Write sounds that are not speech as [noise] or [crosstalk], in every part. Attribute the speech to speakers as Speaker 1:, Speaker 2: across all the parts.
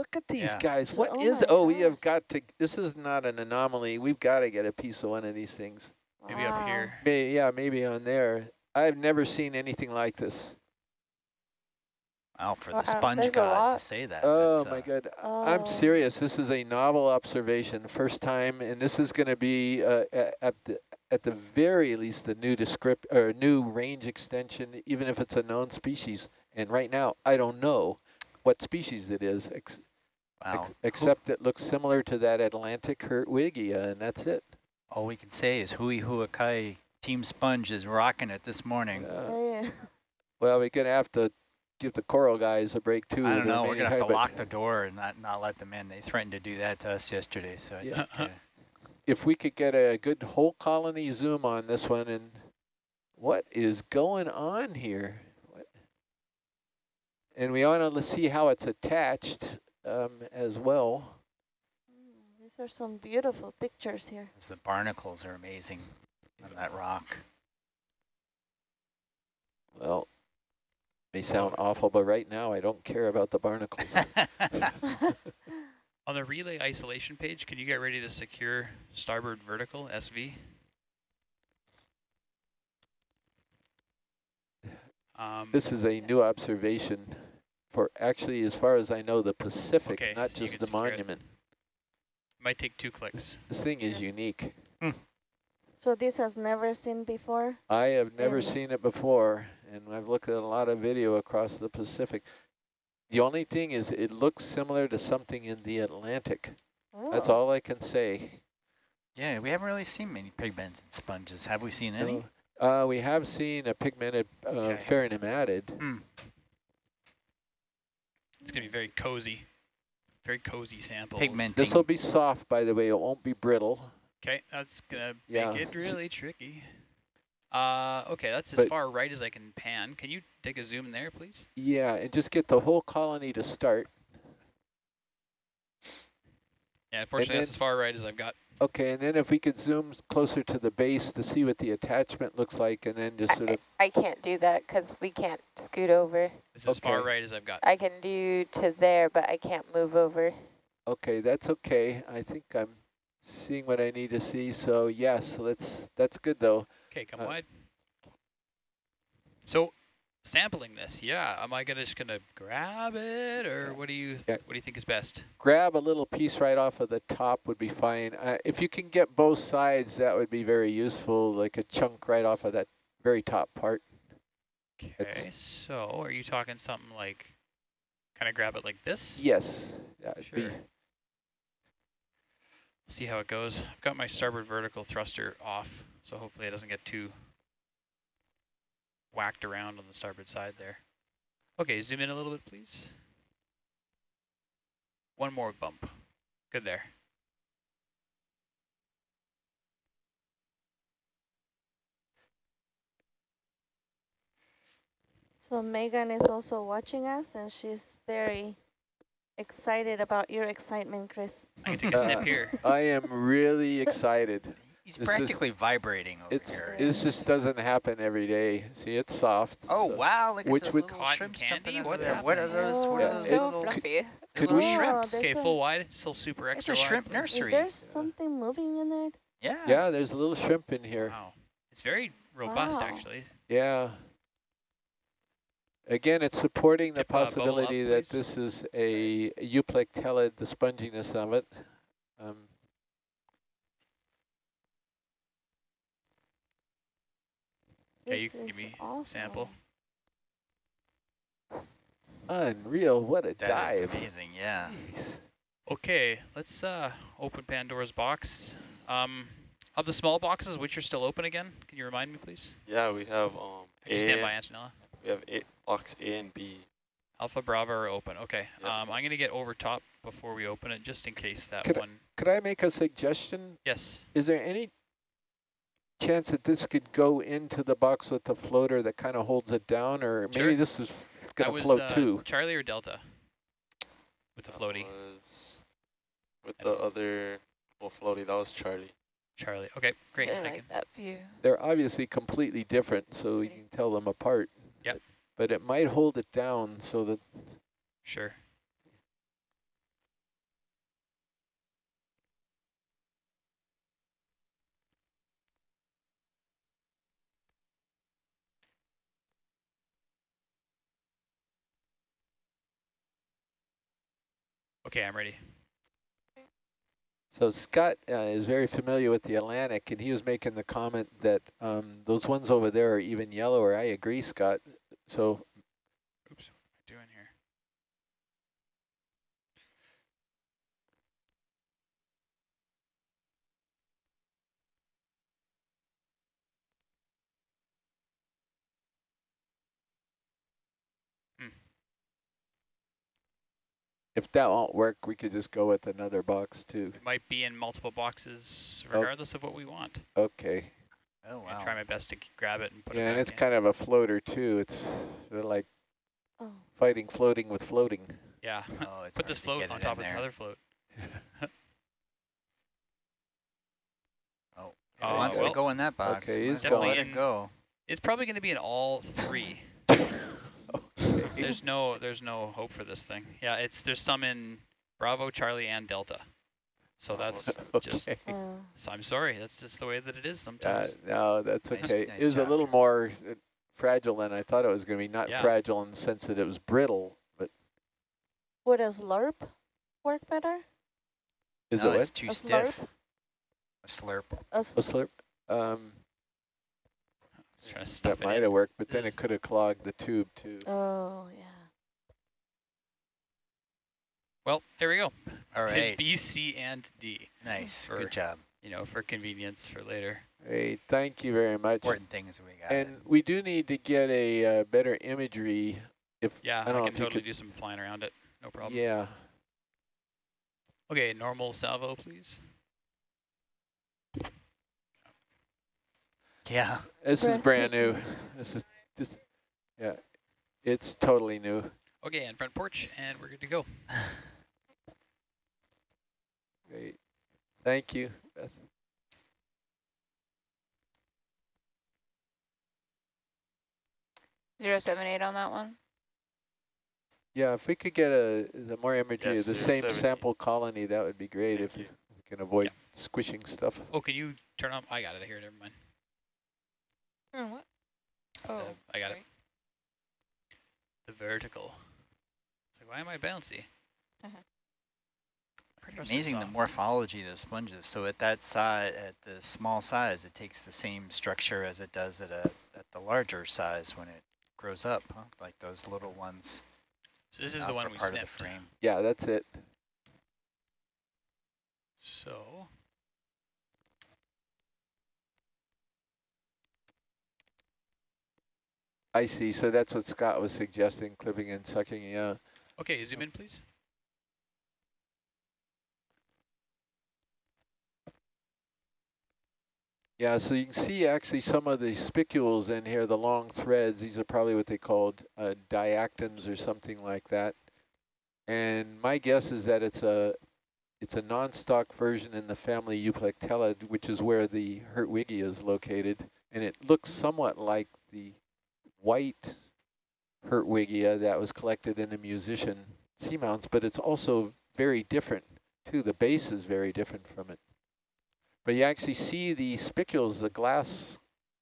Speaker 1: look at these
Speaker 2: Yeah.
Speaker 1: guys. What
Speaker 3: Oh
Speaker 1: is?
Speaker 3: my
Speaker 1: Oh, we have got to. This is not an anomaly. We've got to get a piece of one of these things.
Speaker 2: Maybe up here.
Speaker 1: May, yeah, maybe on there. I've never seen anything like this.
Speaker 2: Wow, for the
Speaker 3: Wow,
Speaker 2: sponge god to say that.
Speaker 1: Oh
Speaker 2: that's,
Speaker 1: my
Speaker 2: uh,
Speaker 1: God.
Speaker 3: Oh.
Speaker 1: I'm serious. This is a novel observation, first time, and this is going to be uh, at the at the very least a new descript or new range extension, even if it's a known species. And right now, I don't know what species it is, ex
Speaker 2: Wow.
Speaker 1: ex
Speaker 2: Who-
Speaker 1: except it looks similar to that Atlantic Hertwigia, and that's it.
Speaker 2: all we can say is Hui Huakai Team Sponge is rocking it this morning.
Speaker 1: Uh,
Speaker 3: Yeah.
Speaker 1: well, we're going to have to give the coral guys a break too.
Speaker 2: I don't know. We're gonna have to lock the door and not not let them in. They threatened to do that to us yesterday. So
Speaker 1: Yeah.
Speaker 2: think, uh,
Speaker 1: if we could get a good whole colony zoom on this one and what is going on here? What? And we want to see how it's attached um, as well.
Speaker 3: Mm, These are some beautiful pictures here.
Speaker 2: 'cause the barnacles are amazing on that rock.
Speaker 1: Well, may sound awful, but right now I don't care about the barnacles. [laughs] [laughs]
Speaker 4: On the relay isolation page, can you get ready to secure starboard vertical, SV? Um,
Speaker 1: this is a new observation for actually, as far as I know, the Pacific,
Speaker 4: Okay,
Speaker 1: not
Speaker 4: so
Speaker 1: just the
Speaker 4: secure it.
Speaker 1: monument.
Speaker 4: might take two clicks.
Speaker 1: This thing is unique.
Speaker 3: So this has never seen before?
Speaker 1: I have never
Speaker 3: Yeah.
Speaker 1: seen it before, and I've looked at a lot of video across the Pacific. The only thing is it looks similar to something in the Atlantic. That's
Speaker 3: Oh.
Speaker 1: all I can say.
Speaker 2: yeah, we haven't really seen many pigmented sponges. Have we seen any?
Speaker 1: No. Uh, we have seen a pigmented uh,
Speaker 2: Okay.
Speaker 1: pheronematid.
Speaker 2: Hmm.
Speaker 4: It's going to be very cozy. Very cozy sample.
Speaker 2: Pigmenting.
Speaker 1: This will be soft, by the way. It won't be brittle.
Speaker 4: Okay, that's going to
Speaker 1: Yeah.
Speaker 4: make it really tricky. Uh, okay, that's as
Speaker 1: But-
Speaker 4: far right as I can pan. Can you take a zoom in there, please?
Speaker 1: Yeah, and just get the whole colony to start.
Speaker 4: Yeah, unfortunately, that's as far right as I've got.
Speaker 1: Okay, and then if we could zoom closer to the base to see what the attachment looks like, and then just sort of,
Speaker 5: I can't do that because we can't scoot over.
Speaker 4: This is as far right as I've got.
Speaker 5: I can do to there, but I can't move over.
Speaker 1: okay, that's okay. I think I'm seeing what I need to see. So yes, let's. That's good though.
Speaker 4: Okay, come
Speaker 1: Uh,
Speaker 4: wide. So, sampling this, yeah. Am I gonna just gonna grab it, or what do you
Speaker 1: Yeah.
Speaker 4: what do you think is best?
Speaker 1: Grab a little piece right off of the top would be fine. Uh, if you can get both sides, that would be very useful, like a chunk right off of that very top part.
Speaker 4: Okay, so are you talking something like, kind of grab it like this?
Speaker 1: Yes, Yeah,
Speaker 4: Sure.
Speaker 1: be.
Speaker 4: See how it goes. I've got my starboard vertical thruster off, so hopefully it doesn't get too whacked around on the starboard side there. Okay, zoom in a little bit, please. One more bump. Good there.
Speaker 3: So Megan is also watching us and she's very excited about your excitement, Chris.
Speaker 4: I can take a
Speaker 1: Uh,
Speaker 4: snip [laughs] here.
Speaker 1: I am really excited.
Speaker 2: He's
Speaker 1: This is-
Speaker 2: practically vibrating over
Speaker 1: It's
Speaker 2: here.
Speaker 1: this just doesn't happen every day. See, it's soft.
Speaker 2: Oh
Speaker 1: so-
Speaker 2: wow! Look
Speaker 1: which
Speaker 2: at those
Speaker 1: would-
Speaker 2: little
Speaker 4: Cotton
Speaker 2: shrimps
Speaker 4: candy?
Speaker 2: jumping out
Speaker 4: What's
Speaker 2: there. What are those? What
Speaker 3: Yeah,
Speaker 2: are those
Speaker 5: so
Speaker 2: little?
Speaker 5: fluffy.
Speaker 1: Could
Speaker 2: little
Speaker 1: we?
Speaker 2: shrimps.
Speaker 4: Okay, full wide, still super
Speaker 2: It's
Speaker 4: extra
Speaker 2: a shrimp
Speaker 4: wide.
Speaker 3: Is
Speaker 2: nursery.
Speaker 3: there something moving in there?
Speaker 2: Yeah.
Speaker 1: Yeah, there's a little shrimp in here.
Speaker 4: Wow, it's very robust
Speaker 3: Wow.
Speaker 4: actually.
Speaker 1: Yeah. Again, it's supporting the
Speaker 4: Tip, uh, bubble up,
Speaker 1: possibility that this is a euplectellid, the sponginess of it. Um,
Speaker 4: Okay, you can give
Speaker 3: is
Speaker 4: me
Speaker 3: awesome.
Speaker 4: sample.
Speaker 1: unreal, what a
Speaker 2: That is
Speaker 1: dive.
Speaker 2: amazing. Yeah.
Speaker 1: Jeez.
Speaker 4: Okay, let's uh, open Pandora's box. Um, of the small boxes, which are still open again? Can you remind me, please?
Speaker 6: Yeah, we have um
Speaker 4: Could you stand by, Antonella?
Speaker 6: we have a, box A and B.
Speaker 4: Alpha, Bravo are open. Okay,
Speaker 6: Yep.
Speaker 4: um, I'm going to get over top before we open it, just in case that
Speaker 1: Could I-
Speaker 4: one...
Speaker 1: Could I make a suggestion?
Speaker 4: Yes.
Speaker 1: Is there any chance that this could go into the box with the floater that kind of holds it down, or maybe this is
Speaker 4: That
Speaker 1: going to float
Speaker 4: uh,
Speaker 1: too?
Speaker 4: Charlie or Delta? With the
Speaker 6: That
Speaker 4: floaty.
Speaker 6: was with the other well floaty. That was Charlie.
Speaker 4: Charlie. Okay, great.
Speaker 5: Really
Speaker 4: I
Speaker 5: like
Speaker 4: can-
Speaker 5: that view.
Speaker 1: They're obviously completely different, so you can tell them apart.
Speaker 4: Yep.
Speaker 1: But it might hold it down so that
Speaker 4: Sure. Okay, I'm ready.
Speaker 1: So Scott uh, is very familiar with the Atlantic, and he was making the comment that um, those ones over there are even yellower. I agree, Scott. So
Speaker 4: Oops, what am I doing here?
Speaker 1: If that won't work, we could just go with another box too.
Speaker 4: It might be in multiple boxes
Speaker 1: Oh.
Speaker 4: regardless of what we want.
Speaker 1: Okay.
Speaker 2: Oh, wow.
Speaker 4: I'll try my best to grab it and put it
Speaker 1: Yeah, and it's
Speaker 4: in.
Speaker 1: kind of a floater too. It's sort of like
Speaker 3: Oh,
Speaker 1: fighting floating with floating.
Speaker 4: Yeah.
Speaker 2: Oh, it's [laughs]
Speaker 4: Put this float on top of this other float. [laughs]
Speaker 2: Oh,
Speaker 4: Oh,
Speaker 2: it wants
Speaker 4: well.
Speaker 2: to go in that box.
Speaker 1: Okay,
Speaker 2: Might
Speaker 1: he's
Speaker 2: as well
Speaker 4: going.
Speaker 2: let it go.
Speaker 4: It's probably going to be in all three. [laughs]
Speaker 1: okay.
Speaker 4: There's no there's no hope for this thing. Yeah, it's there's some in Bravo, Charlie, and Delta. So that's [laughs] just.
Speaker 1: okay.
Speaker 3: oh.
Speaker 4: So I'm sorry. That's just the way that it is
Speaker 1: Uh,
Speaker 4: sometimes.
Speaker 1: no, that's
Speaker 2: Nice-
Speaker 1: okay.
Speaker 2: nice
Speaker 1: it was a little more uh, fragile than I thought it was going to be. Not
Speaker 4: Yeah.
Speaker 1: fragile in the sense that it was brittle, but
Speaker 3: Would a slurp work better?
Speaker 1: is
Speaker 2: no,
Speaker 1: it
Speaker 2: it's
Speaker 1: what?
Speaker 2: too
Speaker 3: A
Speaker 2: stiff. A slurp.
Speaker 3: A
Speaker 1: slurp? Um,
Speaker 4: Just trying to stuff
Speaker 1: that
Speaker 4: it
Speaker 1: might
Speaker 4: in.
Speaker 1: have worked, but then it could have clogged the tube too.
Speaker 3: oh, yeah.
Speaker 4: Well, there we go.
Speaker 2: All
Speaker 4: It's
Speaker 2: right.
Speaker 4: in B, C, and D.
Speaker 2: Nice.
Speaker 4: for-
Speaker 2: Good job.
Speaker 4: You know, for convenience for later.
Speaker 1: Hey, thank you very much.
Speaker 2: Important things we got.
Speaker 1: And we do need to get a uh, better imagery. If
Speaker 4: Yeah,
Speaker 1: I
Speaker 4: I,
Speaker 1: don't know
Speaker 4: can
Speaker 1: if you
Speaker 4: totally
Speaker 1: could-
Speaker 4: do some flying around it. No problem.
Speaker 1: yeah,
Speaker 4: Okay, normal salvo, please.
Speaker 2: Yeah.
Speaker 1: this is brand new. This is just, yeah, it's totally new.
Speaker 4: Okay, and front porch, and we're good to go.
Speaker 1: Great, thank you. Beth.
Speaker 7: Zero seven eight on that one.
Speaker 1: Yeah, if we could get a the more imagery
Speaker 6: Yes,
Speaker 1: of the same sample colony, that would be great.
Speaker 6: Thank
Speaker 1: if
Speaker 6: you.
Speaker 1: we can avoid squishing stuff.
Speaker 4: Oh, can you turn on? I got it here. Never mind.
Speaker 7: Hmm, what?
Speaker 4: Uh,
Speaker 7: Oh,
Speaker 4: I got it. The vertical. It's like, why am I bouncy?
Speaker 7: Uh-huh.
Speaker 2: Pretty amazing the morphology of the sponges. So at that size, at the small size, it takes the same structure as it does at a at the larger size when it grows up, huh? like those little ones.
Speaker 4: So this is
Speaker 2: uh,
Speaker 4: the one we
Speaker 2: part
Speaker 4: snipped.
Speaker 2: of the frame.
Speaker 1: Yeah, that's it.
Speaker 4: So
Speaker 1: I see. So that's what Scott was suggesting, clipping and sucking. Yeah.
Speaker 4: okay, zoom in, please.
Speaker 1: Yeah, so you can see actually some of the spicules in here, the long threads. These are probably what they called uh, diactins or something like that. And my guess is that it's a it's a non-stock version in the family Euplectella, which is where the Hertwigia is located. And it looks somewhat like the white Hertwigia that was collected in the musician seamounts, but it's also very different too. The base is very different from it. But you actually see the spicules, the glass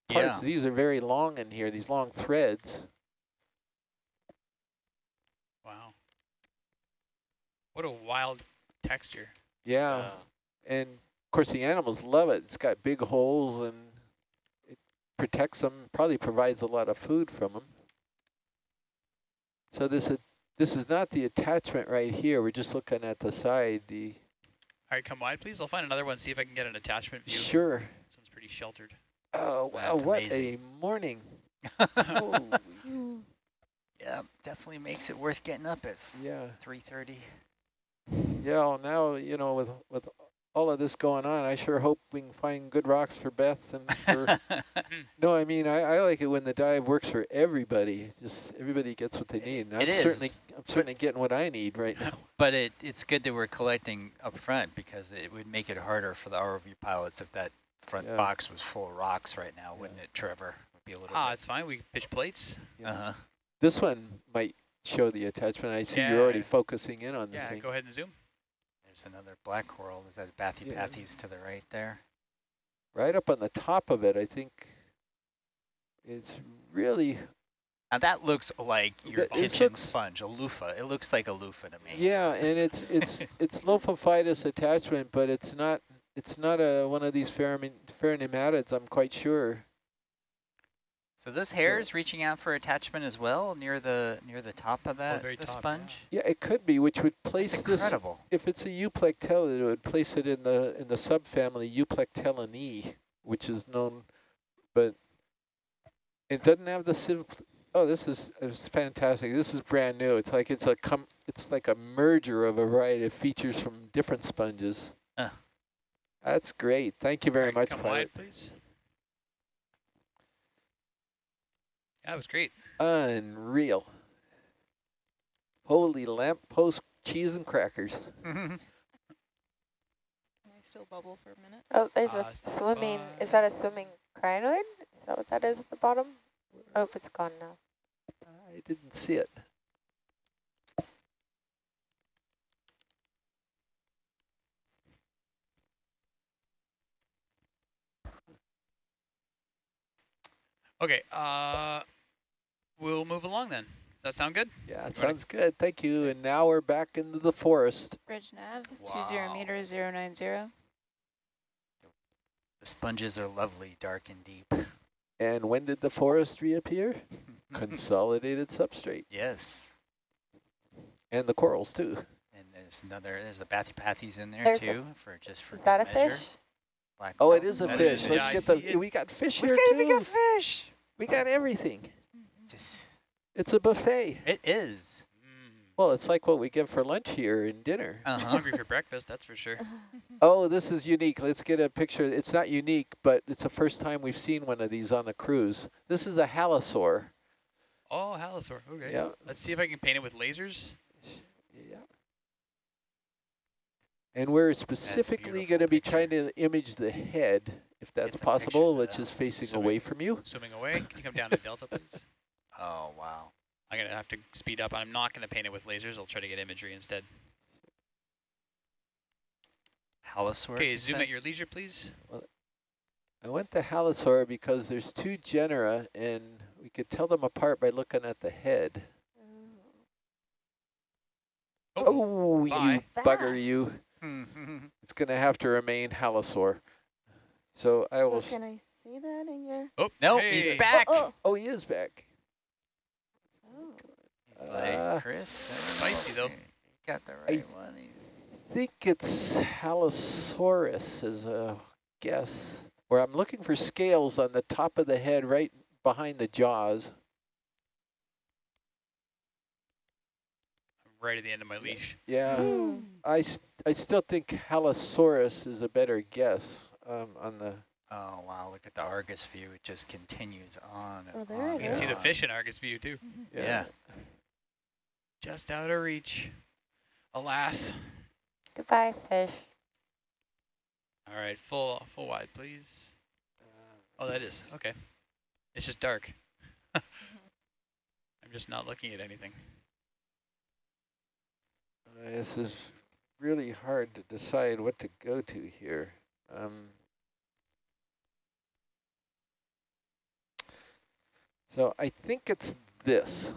Speaker 1: parts.
Speaker 2: Yeah.
Speaker 1: These are very long in here, these long threads.
Speaker 4: Wow. What a wild texture.
Speaker 1: Yeah.
Speaker 6: Uh,
Speaker 1: And of course the animals love it. It's got big holes and protects them, probably provides a lot of food from them. So this is, this is not the attachment right here. We're just looking at the side. The
Speaker 4: All right, come wide, please. I'll find another one, see if I can get an attachment view.
Speaker 1: Sure.
Speaker 4: This one's pretty sheltered.
Speaker 1: Oh, wow,
Speaker 2: That's
Speaker 1: what
Speaker 2: amazing.
Speaker 1: a morning. [laughs] Holy,
Speaker 2: yeah, definitely makes it worth getting up at
Speaker 1: yeah.
Speaker 2: 3:30.
Speaker 1: Yeah, well, now, you know, with with all of this going on, I sure hope we can find good rocks for Beth and for [laughs] No, I mean, I, I like it when the dive works for everybody. Just everybody gets what they need. And I'm
Speaker 2: It
Speaker 1: certainly. I'm certainly getting what I need right now. [laughs]
Speaker 2: but it it's good that we're collecting up front because it would make it harder for the ROV pilots if that front
Speaker 1: Yeah.
Speaker 2: box was full of rocks right now,
Speaker 1: Yeah.
Speaker 2: wouldn't it, Trevor? Would be a little.
Speaker 4: ah,
Speaker 2: bit.
Speaker 4: it's fine. We can pitch plates.
Speaker 1: Yeah.
Speaker 2: Uh-huh.
Speaker 1: This one might show the attachment. I see you're already focusing in on this
Speaker 4: Yeah,
Speaker 1: thing.
Speaker 4: go ahead and zoom.
Speaker 2: There's another black coral. Is that Bathypathes to the right there?
Speaker 1: Right up on the top of it, I think it's really
Speaker 2: Now that looks like your kitchen
Speaker 1: looks-
Speaker 2: sponge, a loofah. It looks like a loofah to me.
Speaker 1: Yeah, and it's it's [laughs] it's lophophytous attachment, but it's not it's not a one of these pheronematids. I'm quite sure.
Speaker 2: So those hairs reaching out for attachment as well near the near the top of that
Speaker 4: very
Speaker 2: the
Speaker 4: top, yeah.
Speaker 2: sponge.
Speaker 1: Yeah, it could be, which would place
Speaker 2: It's
Speaker 1: this.
Speaker 2: incredible.
Speaker 1: If it's a Euplectella, it would place it in the in the subfamily Euplectellinae, which is known, but it doesn't have the civ. Oh, this is it's fantastic. This is brand new. It's like it's a com. It's like a merger of a variety of features from different sponges.
Speaker 2: Uh.
Speaker 1: That's great. Thank you very
Speaker 4: All right,
Speaker 1: much,
Speaker 4: Come
Speaker 1: pilot.
Speaker 4: wide, please. That was great.
Speaker 1: Unreal. Holy lamp post cheese and crackers. [laughs]
Speaker 7: Can I still bubble for a minute?
Speaker 5: Oh, there's
Speaker 4: Uh,
Speaker 5: a swimming, is that a swimming crinoid? Is that what that is at the bottom? Oh, it's gone now.
Speaker 1: I didn't see it.
Speaker 4: Okay, uh, we'll move along then. Does that sound good?
Speaker 1: Yeah,
Speaker 4: wanna-
Speaker 1: sounds good. Thank you. And now we're back into the forest.
Speaker 7: Bridge nav, two zero
Speaker 2: Wow.
Speaker 7: meter, zero nine zero.
Speaker 2: The sponges are lovely, dark and deep.
Speaker 1: And when did the forest reappear? [laughs] Consolidated substrate.
Speaker 2: yes.
Speaker 1: And the corals too.
Speaker 2: And there's another, there's the Bathypathes in there
Speaker 5: There's a-
Speaker 2: too, for just for
Speaker 5: Is
Speaker 2: good
Speaker 5: that a
Speaker 2: measure.
Speaker 5: fish?
Speaker 2: Black
Speaker 1: Oh, it
Speaker 2: belt.
Speaker 1: is a
Speaker 2: That
Speaker 1: fish.
Speaker 2: a
Speaker 1: Let's
Speaker 4: Yeah,
Speaker 1: get
Speaker 4: see
Speaker 1: the,
Speaker 4: it.
Speaker 1: we got fish
Speaker 2: We
Speaker 1: here
Speaker 2: got even
Speaker 1: too.
Speaker 2: got fish.
Speaker 1: We got everything.
Speaker 2: Just-
Speaker 1: It's a buffet.
Speaker 2: It is.
Speaker 4: Mm,
Speaker 1: Well, it's like what we get for lunch here and dinner.
Speaker 2: Uh
Speaker 4: I'm
Speaker 2: huh.
Speaker 4: hungry for breakfast, that's for sure. [laughs]
Speaker 1: Oh, this is unique. Let's get a picture. It's not unique, but it's the first time we've seen one of these on the cruise. This is a halosaur.
Speaker 4: Oh, halosaur. Okay.
Speaker 1: Yeah.
Speaker 4: Let's see if I can paint it with lasers.
Speaker 1: Yeah. And we're specifically going to be trying to image the head, if that's possible,
Speaker 2: pictures of
Speaker 1: which
Speaker 2: that.
Speaker 1: is facing
Speaker 4: Swimming.
Speaker 1: away from you.
Speaker 4: Swimming away. Can you come down to Delta, please? [laughs]
Speaker 2: Oh wow.
Speaker 4: I'm going to have to speed up. I'm not going to paint it with lasers. I'll try to get imagery instead.
Speaker 2: Halosaur.
Speaker 4: Okay, zoom
Speaker 2: said?
Speaker 4: at your leisure, please.
Speaker 1: I went to halosaur because there's two genera, and we could tell them apart by looking at the head. Oh, oh you
Speaker 4: bye.
Speaker 1: bugger, you. [laughs] It's going to have to remain halosaur. So I
Speaker 3: So
Speaker 1: will...
Speaker 3: can I see that in your?
Speaker 4: Oh,
Speaker 2: no,
Speaker 4: hey.
Speaker 2: he's back.
Speaker 3: Oh,
Speaker 1: oh, Oh, he is back.
Speaker 2: Like,
Speaker 1: Uh,
Speaker 2: Chris.
Speaker 4: Spicy, though.
Speaker 2: Got the
Speaker 1: I
Speaker 2: one. He's-
Speaker 1: think it's Halosaurus is a guess. Where I'm looking for scales on the top of the head right behind the jaws.
Speaker 4: I'm right at the end of my leash.
Speaker 1: Yeah,
Speaker 3: Mm.
Speaker 1: I, st I still think Halosaurus is a better guess um, on the...
Speaker 2: Oh wow! Look at the Argus view. It just continues on. and
Speaker 3: Oh, there
Speaker 2: on
Speaker 3: it
Speaker 4: You can see the fish in Argus view, too.
Speaker 2: Yeah.
Speaker 4: Just out of reach. Alas.
Speaker 5: Goodbye, fish.
Speaker 4: All right, full full wide, please. Oh, that is. Okay. It's just dark. [laughs] I'm just not looking at anything.
Speaker 1: Uh, this is really hard to decide what to go to here. Um, so I think it's this,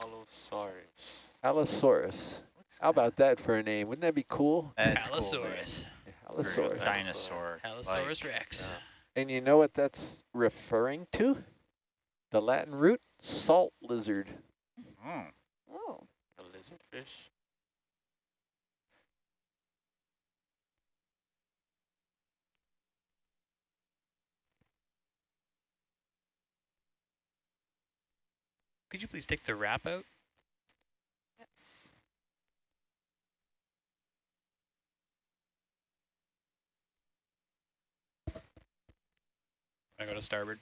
Speaker 6: Allosaurus.
Speaker 1: Allosaurus. How about that for a name? Wouldn't that be cool?
Speaker 2: That's
Speaker 4: Allosaurus.
Speaker 2: For a
Speaker 1: Allosaurus.
Speaker 2: Dinosaur.
Speaker 4: Allosaurus
Speaker 2: like,
Speaker 4: rex.
Speaker 6: yeah.
Speaker 1: And you know what that's referring to? The Latin root, salt lizard.
Speaker 2: mm.
Speaker 3: Oh.
Speaker 6: A lizardfish.
Speaker 4: Could you please take the wrap out?
Speaker 7: Yes.
Speaker 4: I go to starboard.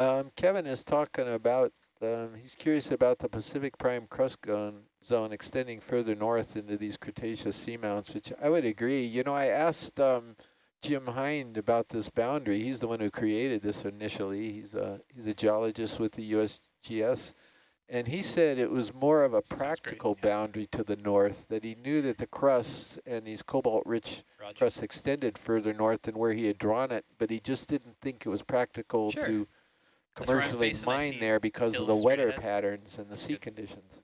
Speaker 1: Um, Kevin is talking about, um, he's curious about the Pacific Prime Crust zone, zone extending further north into these Cretaceous seamounts, which I would agree. You know, I asked um, Jim Hein about this boundary. He's the one who created this initially. He's a, he's a geologist with the USGS. And he said it was more of a
Speaker 4: Sounds great,
Speaker 1: practical
Speaker 4: yeah.
Speaker 1: boundary to the north, that he knew that the crusts and these cobalt-rich crusts extended further north than where he had drawn it, but he just didn't think it was practical
Speaker 4: Sure.
Speaker 1: to
Speaker 4: That's where I'm
Speaker 1: commercially mine there because of the weather
Speaker 4: ahead.
Speaker 1: patterns and the sea
Speaker 4: Good.
Speaker 1: conditions.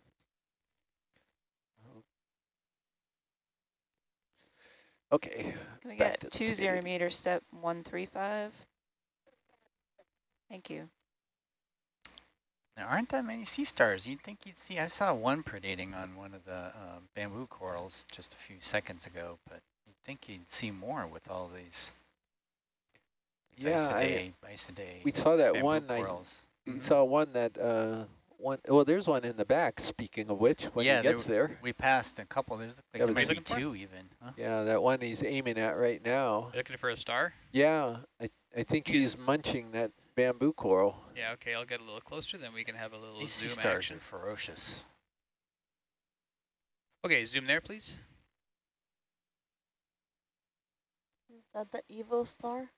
Speaker 1: Okay.
Speaker 7: Can we
Speaker 1: back
Speaker 7: get
Speaker 1: to the
Speaker 7: two meter step one three five? Thank you.
Speaker 2: There aren't that many sea stars. You'd think you'd see. I saw one predating on one of the uh, bamboo corals just a few seconds ago, but you'd think you'd see more with all these. these
Speaker 1: Yeah, I-
Speaker 2: Isidae, Isidae
Speaker 1: We saw that
Speaker 2: bamboo
Speaker 1: one, I
Speaker 2: corals.
Speaker 1: we
Speaker 4: Mhm.
Speaker 1: saw one that, uh, one, well, there's one in the back, speaking of which, when
Speaker 2: Yeah,
Speaker 1: he gets there.
Speaker 2: We passed a couple. There's like
Speaker 1: That
Speaker 2: there
Speaker 1: was-
Speaker 2: might be
Speaker 4: Looking for?
Speaker 2: two even. Huh?
Speaker 1: Yeah, that one he's aiming at right now.
Speaker 4: Looking for a star?
Speaker 1: Yeah, I, I think he's munching that bamboo coral.
Speaker 4: Yeah, okay, I'll get a little closer, then we can have a little
Speaker 2: These sea
Speaker 4: zoom
Speaker 2: stars
Speaker 4: action.
Speaker 2: are ferocious.
Speaker 4: Okay, zoom there, please.
Speaker 3: Is that the evil star?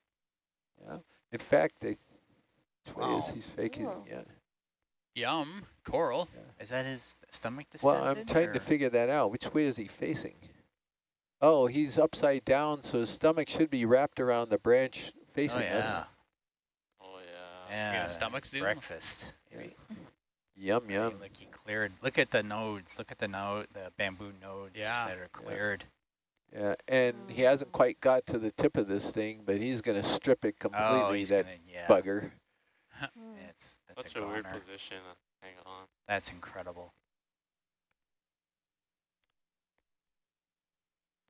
Speaker 1: Yeah. In fact, I, which way is
Speaker 2: Wow.
Speaker 1: he's faking?
Speaker 3: Cool.
Speaker 1: Yeah.
Speaker 4: Yum, coral.
Speaker 2: Is that his stomach distended?
Speaker 1: Well, I'm trying to figure that out. Which way is he facing? Oh, he's upside down, so his stomach should be wrapped around the branch
Speaker 2: Oh
Speaker 1: facing
Speaker 2: yeah,
Speaker 1: us.
Speaker 6: Oh, yeah.
Speaker 2: yeah.
Speaker 4: yeah stomach's zoom?
Speaker 2: Breakfast.
Speaker 1: Yeah. Yum
Speaker 2: Right,
Speaker 1: yum.
Speaker 2: Look, he cleared. Look at the nodes. Look at the node, the bamboo nodes
Speaker 4: Yeah.
Speaker 2: that are cleared.
Speaker 1: Yeah, and he hasn't quite got to the tip of this thing, but he's gonna strip it
Speaker 2: Oh,
Speaker 1: completely.
Speaker 2: he's
Speaker 1: that
Speaker 2: gonna, yeah.
Speaker 1: bugger. [laughs]
Speaker 3: Hmm.
Speaker 2: It's, that's
Speaker 6: Such
Speaker 2: a,
Speaker 6: a weird
Speaker 2: goner.
Speaker 6: position. uh, Hang on.
Speaker 2: That's incredible.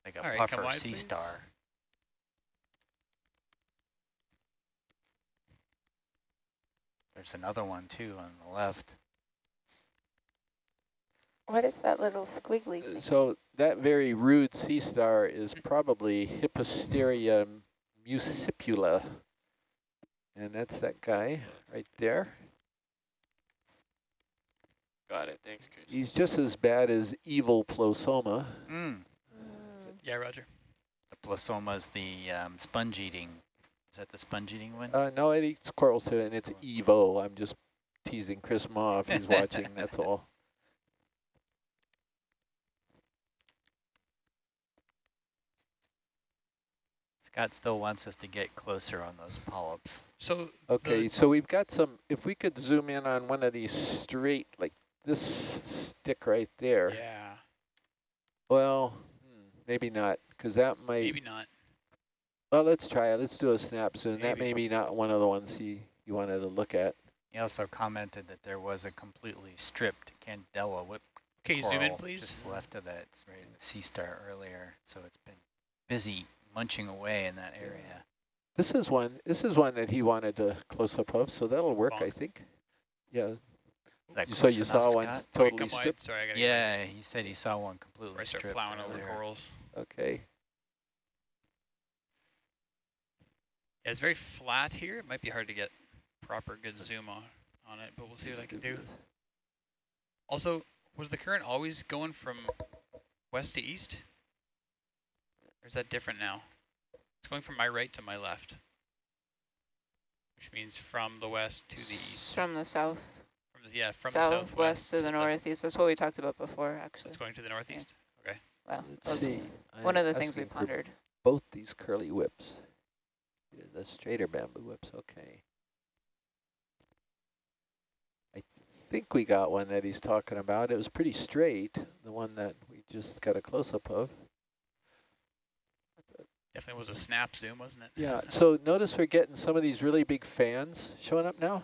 Speaker 2: Like a
Speaker 4: All right,
Speaker 2: puffer sea
Speaker 4: please.
Speaker 2: star. There's another one too on the left.
Speaker 5: What is that little squiggly thing?
Speaker 1: So that very rude sea star is probably Hippasteria muscipula. And that's that guy right there.
Speaker 6: Got it. Thanks, Chris.
Speaker 1: He's just as bad as Evoplosoma.
Speaker 2: Mm.
Speaker 4: Yeah, Roger.
Speaker 2: The plasoma is the um, sponge eating. Is that the sponge eating one?
Speaker 1: Uh, no, it eats corals too, and it's Evo. I'm just teasing Chris Mah if he's [laughs] watching, that's all.
Speaker 2: Scott still wants us to get closer on those polyps.
Speaker 4: So,
Speaker 1: Okay, so we've got some, if we could zoom in on one of these straight, like this stick right there.
Speaker 4: yeah,
Speaker 1: Well, hmm, maybe not, because that might,
Speaker 4: maybe not.
Speaker 1: well, let's try it. Let's do a snap zoom. That may
Speaker 4: Maybe.
Speaker 1: be not one of the ones he, you wanted to look at.
Speaker 2: He also commented that there was a completely stripped Candela whip
Speaker 4: Okay, you zoom in, please.
Speaker 2: just left of that. It's right in the sea star earlier, so it's been busy munching away in that area.
Speaker 1: This is one, this is one that he wanted a close-up of, so that'll work, I think. Yeah,
Speaker 2: Is that
Speaker 1: you- so you saw one
Speaker 2: Scott?
Speaker 4: Wait,
Speaker 1: totally
Speaker 4: come wide.
Speaker 1: stripped?
Speaker 4: Sorry, I gotta
Speaker 2: Yeah, he said he saw one completely
Speaker 4: before I start
Speaker 2: stripped
Speaker 4: plowing over corals.
Speaker 1: Okay.
Speaker 4: Yeah, it's very flat here. It might be hard to get proper good zoom on, on it, but we'll see what I can do. Also, was the current always going from west to east? Or is that different now? It's going from my right to my left. Which means from the west to the east.
Speaker 7: From the south,
Speaker 4: From the, yeah, from the
Speaker 7: southwest
Speaker 4: southwest
Speaker 7: to the northeast. That's what we talked about before, actually.
Speaker 4: It's going to the northeast. Okay.
Speaker 7: Well,
Speaker 1: Let's see.
Speaker 7: one
Speaker 1: I'm
Speaker 7: of the things we pondered.
Speaker 1: Both these curly whips. The straighter bamboo whips, okay. I think we got one that he's talking about. It was pretty straight, the one that we just got a close-up of.
Speaker 4: Definitely was a snap zoom, wasn't it?
Speaker 1: Yeah, so notice we're getting some of these really big fans showing up now.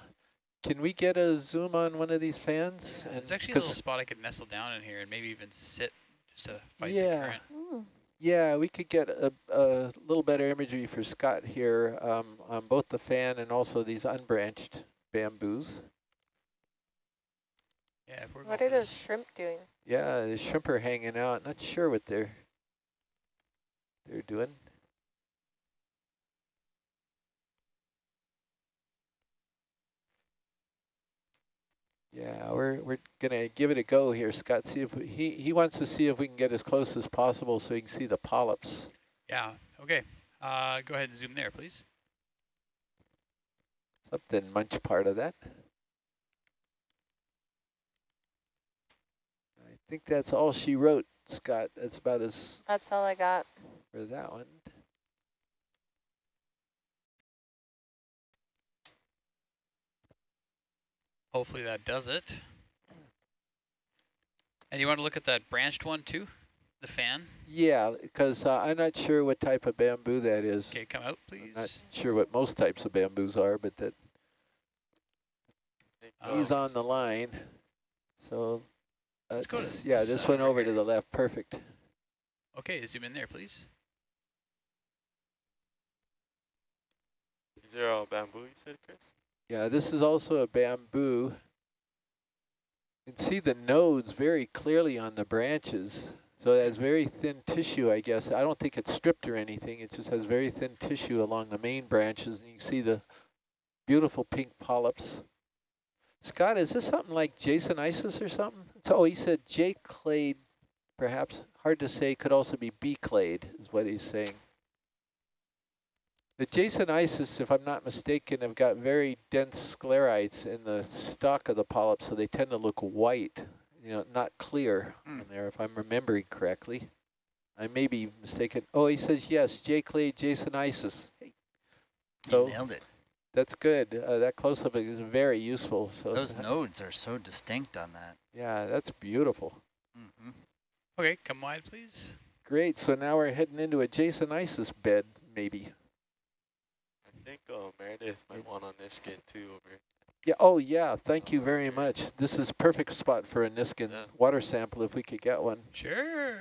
Speaker 1: Can we get a zoom on one of these fans?
Speaker 4: Yeah, There's actually a little spot I could nestle down in here and maybe even sit just to fight
Speaker 1: Yeah.
Speaker 4: the current.
Speaker 3: Mm.
Speaker 1: Yeah, we could get a, a little better imagery for Scott here um, on both the fan and also these unbranched bamboos.
Speaker 4: Yeah, if we're
Speaker 5: What are those shrimp doing?
Speaker 1: Yeah, the shrimp are hanging out. Not sure what they're they're doing. Yeah, we're we're gonna give it a go here, Scott. See if we, he he wants to see if we can get as close as possible so he can see the polyps.
Speaker 4: Yeah, okay. Uh, go ahead and zoom there, please.
Speaker 1: Something munch part of that. I think that's all she wrote, Scott. That's about as
Speaker 5: That's all I got.
Speaker 1: for that one.
Speaker 4: Hopefully that does it. And you want to look at that branched one too? The fan?
Speaker 1: Yeah, because uh, I'm not sure what type of bamboo that is.
Speaker 4: Okay, come out, please.
Speaker 1: I'm not sure what most types of bamboos are, but that
Speaker 4: Um,
Speaker 1: he's on the line. So,
Speaker 4: Let's go to
Speaker 1: yeah, this
Speaker 4: side
Speaker 1: one
Speaker 4: right
Speaker 1: over to the left, perfect.
Speaker 4: Okay, zoom in there, please.
Speaker 6: Is there all bamboo, you said, Chris?
Speaker 1: Yeah, this is also a bamboo. You can see the nodes very clearly on the branches. So it has very thin tissue, I guess. I don't think it's stripped or anything. It just has very thin tissue along the main branches. And you can see the beautiful pink polyps. Scott, is this something like Jasonisis or something? So, oh, he said J clade, perhaps. Hard to say. Could also be B clade, is what he's saying. The Jasonisis, if I'm not mistaken, have got very dense sclerites in the stalk of the polyp, so they tend to look white, you know, not clear
Speaker 2: Hmm.
Speaker 1: on there, if I'm remembering correctly. I may be mistaken. Oh, he says yes, J. Clay, Jasonisis. Hey,
Speaker 2: You
Speaker 1: So-
Speaker 2: nailed it.
Speaker 1: that's good. Uh, that close-up is very useful. So
Speaker 2: Those [laughs] nodes are so distinct on that.
Speaker 1: Yeah, that's beautiful.
Speaker 2: Mm -hmm.
Speaker 4: Okay, come wide, please.
Speaker 1: Great. So now we're heading into a Jason Isis bed, maybe.
Speaker 6: I think uh, Meredith might want on this skin too over
Speaker 1: Yeah. Oh, yeah. Thank you very much. This is perfect spot for a Niskin
Speaker 6: Yeah.
Speaker 1: water sample if we could get one.
Speaker 4: Sure.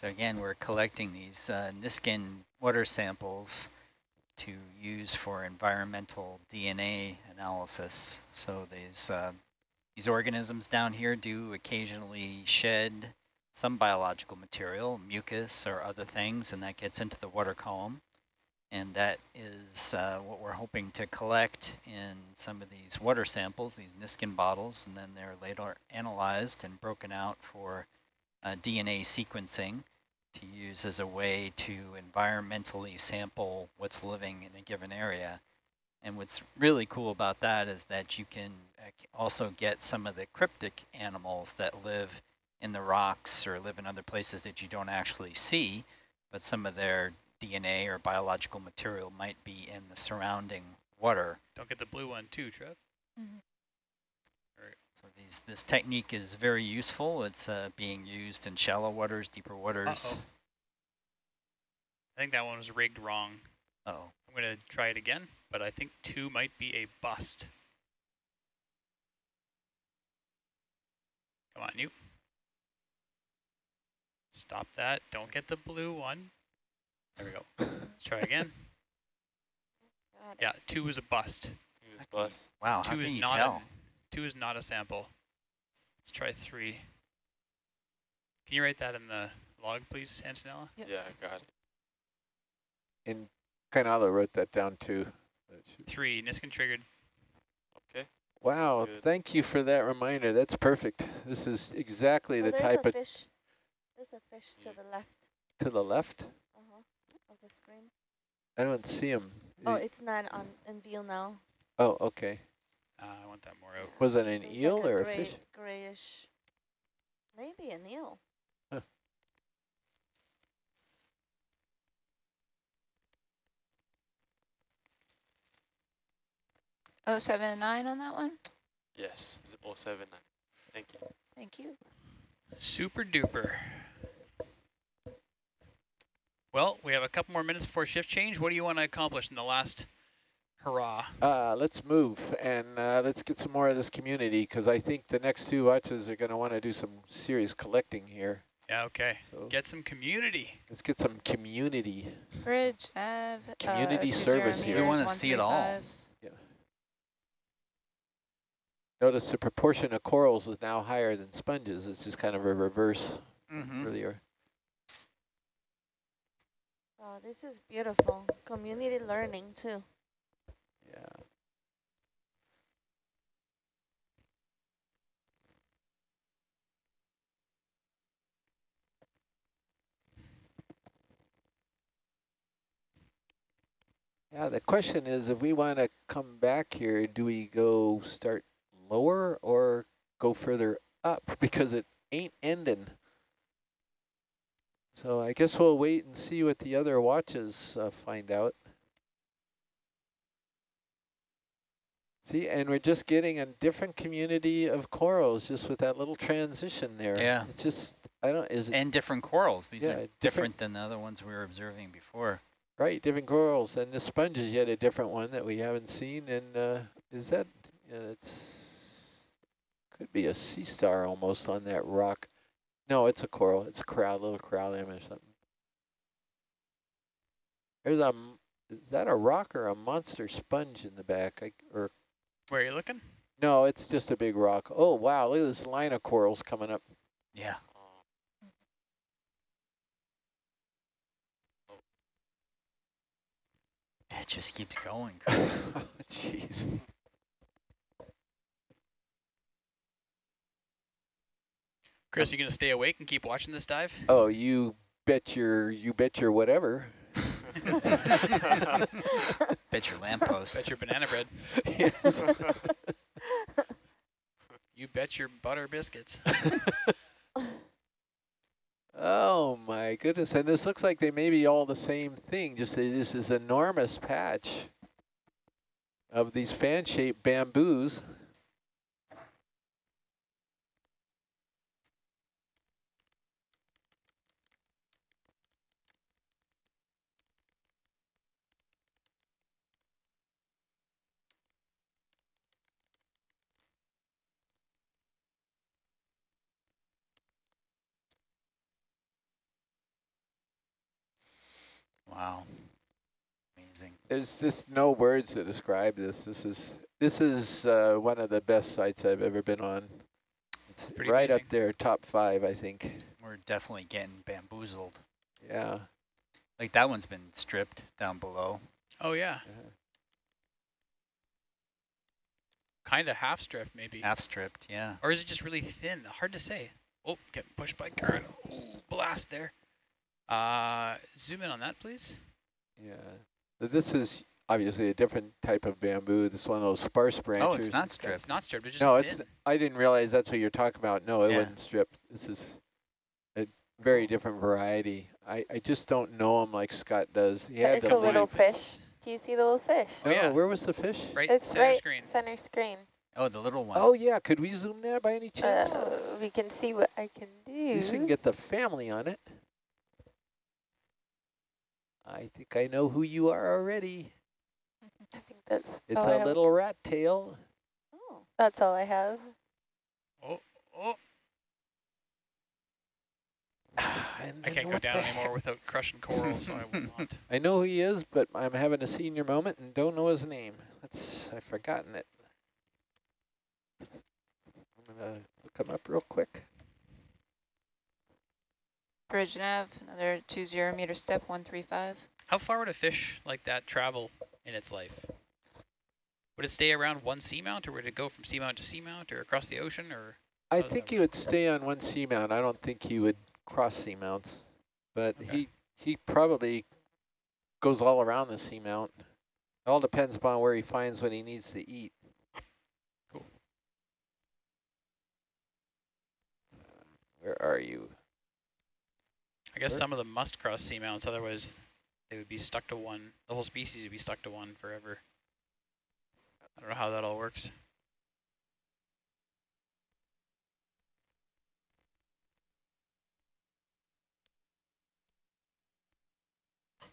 Speaker 2: So again, we're collecting these uh, Niskin water samples to use for environmental DNA analysis. So these uh, these organisms down here do occasionally shed some biological material, mucus or other things, and that gets into the water column. And that is uh, what we're hoping to collect in some of these water samples, these Niskin bottles, and then they're later analyzed and broken out for uh, DNA sequencing to use as a way to environmentally sample what's living in a given area. And what's really cool about that is that you can uh, also get some of the cryptic animals that live in the rocks or live in other places that you don't actually see, but some of their DNA or biological material might be in the surrounding water.
Speaker 4: Don't get the blue one too, Trev.
Speaker 2: So these, this technique is very useful. It's uh, being used in shallow waters, deeper waters.
Speaker 4: Uh-oh. I think that one was rigged wrong.
Speaker 2: Uh oh
Speaker 4: I'm going to try it again, but I think two might be a bust. Come on, you. Stop that. Don't get the blue one. There we go. Let's try again. [laughs] Yeah, two is a bust.
Speaker 6: He was bus.
Speaker 2: Wow, how
Speaker 4: two is
Speaker 2: you
Speaker 4: not
Speaker 2: tell?
Speaker 4: A, two is not a sample. Let's try three. Can you write that in the log, please, Antonella?
Speaker 3: Yes.
Speaker 6: Yeah, I got it.
Speaker 1: And Kainala wrote that down too. That
Speaker 4: Three, Niskin triggered.
Speaker 6: Okay.
Speaker 1: Wow,
Speaker 6: Good.
Speaker 1: thank you for that reminder. That's perfect. This is exactly
Speaker 3: Oh,
Speaker 1: the
Speaker 3: there's
Speaker 1: type
Speaker 3: a
Speaker 1: of
Speaker 3: fish. There's a fish to the left
Speaker 1: to the left.
Speaker 3: uh-huh, of the screen.
Speaker 1: I don't see him.
Speaker 3: Oh, it's not on in view now.
Speaker 1: oh, okay.
Speaker 4: Uh, I want that more out.
Speaker 1: Was it an
Speaker 3: There's
Speaker 1: eel
Speaker 3: like
Speaker 1: or a
Speaker 3: gray,
Speaker 1: fish?
Speaker 3: Grayish. Maybe an eel.
Speaker 8: Oh, seven nine on that one?
Speaker 6: Yes, it's 079. Thank you.
Speaker 8: Thank you.
Speaker 4: Super duper. Well, we have a couple more minutes before shift change. What do you want to accomplish in the last hurrah?
Speaker 1: Uh, let's move and uh, let's get some more of this community because I think the next two watches are going to want to do some serious collecting here.
Speaker 4: Yeah, okay.
Speaker 1: So
Speaker 4: Get some community.
Speaker 1: let's get some community.
Speaker 8: Bridge, nav,
Speaker 1: Community
Speaker 8: uh,
Speaker 1: service here.
Speaker 2: We wanna see it all.
Speaker 8: 135.
Speaker 1: Notice the proportion of corals is now higher than sponges. It's just kind of a reverse
Speaker 2: Mm-hmm.
Speaker 1: earlier.
Speaker 3: Oh, this is beautiful. Community learning too.
Speaker 1: Yeah. Yeah, the question is if we want to come back here, do we go start lower or go further up [laughs] because it ain't ending. So I guess we'll wait and see what the other watches uh, find out. See, and we're just getting a different community of corals just with that little transition there.
Speaker 2: Yeah.
Speaker 1: It's just, I don't, is it
Speaker 2: And different corals. These
Speaker 1: Yeah,
Speaker 2: are
Speaker 1: different-
Speaker 2: different than the other ones we were observing before.
Speaker 1: right? Different corals. And the sponge is yet a different one that we haven't seen. And uh, is that, uh, it's, could be a sea star almost on that rock. No, it's a coral. It's a crowd, little corallium or something. There's a, is that a rock or a monster sponge in the back? I, or
Speaker 4: Where are you looking?
Speaker 1: No, it's just a big rock. Oh, wow, look at this line of corals coming up.
Speaker 2: Yeah. Oh. It just keeps going. [laughs] Chris.
Speaker 1: Jeez.
Speaker 4: Chris, you gonna stay awake and keep watching this dive?
Speaker 1: Oh, you bet your, you bet your whatever. [laughs] [laughs]
Speaker 2: Bet your lamppost.
Speaker 4: Bet your banana bread. [laughs] [laughs] You bet your butter biscuits. [laughs]
Speaker 1: Oh my goodness, and this looks like they may be all the same thing, just this is enormous patch of these fan-shaped bamboos.
Speaker 2: Wow. Amazing.
Speaker 1: There's just no words to describe this. This is this is uh, one of the best sites I've ever been on. It's
Speaker 4: Pretty
Speaker 1: right up there, top five, I think.
Speaker 2: We're definitely getting bamboozled.
Speaker 1: Yeah.
Speaker 2: Like that one's been stripped down below.
Speaker 4: Oh yeah,
Speaker 1: uh-huh.
Speaker 4: kind of half stripped maybe.
Speaker 2: Half stripped, yeah.
Speaker 4: Or is it just really thin? Hard to say. Oh, getting pushed by current. Ooh, blast there. Uh, zoom in on that, please.
Speaker 1: Yeah. This is obviously a different type of bamboo. This is one of those sparse branches.
Speaker 2: Oh, it's not stripped.
Speaker 4: It's not stripped. It's just
Speaker 1: No, it's.
Speaker 4: thin.
Speaker 1: I didn't realize that's what you're talking about. No, it
Speaker 2: Yeah.
Speaker 1: wasn't stripped. This is a very different variety. I, I just don't know them like Scott does. He had
Speaker 5: It's
Speaker 1: to
Speaker 5: a little
Speaker 1: leave.
Speaker 5: fish. Do you see the little fish?
Speaker 4: Oh,
Speaker 1: No,
Speaker 4: yeah.
Speaker 1: where was the fish?
Speaker 4: Right
Speaker 5: It's
Speaker 4: center
Speaker 5: right
Speaker 4: screen.
Speaker 5: center screen.
Speaker 2: Oh, the little one.
Speaker 1: Oh yeah, could we zoom that by any chance?
Speaker 5: Uh, we can see what I can
Speaker 1: At least we can get the family on it. I think I know who you are already.
Speaker 5: I think that's
Speaker 1: It's
Speaker 5: all I
Speaker 1: a
Speaker 5: have.
Speaker 1: little rat tail.
Speaker 3: Oh,
Speaker 5: That's all I have.
Speaker 4: Oh, oh. [sighs]
Speaker 1: And
Speaker 4: I can't go down anymore without crushing coral, so I will not. [laughs]
Speaker 1: I know who he is, but I'm having a senior moment and don't know his name. That's I've forgotten it. I'm gonna look him up real quick.
Speaker 8: Bridge nav, another two zero meter step, one three five.
Speaker 4: How far would a fish like that travel in its life? Would it stay around one seamount, or would it go from seamount to seamount, or across the ocean, or?
Speaker 1: I think
Speaker 4: that
Speaker 1: he would stay on one seamount. I don't think he would cross seamounts, but
Speaker 4: Okay.
Speaker 1: he he probably goes all around the seamount. It all depends upon where he finds what he needs to eat.
Speaker 4: Cool.
Speaker 1: Where are you?
Speaker 4: I guess
Speaker 1: Sure.
Speaker 4: some of them must cross seamounts, otherwise they would be stuck to one. The whole species would be stuck to one forever. I don't know how that all works.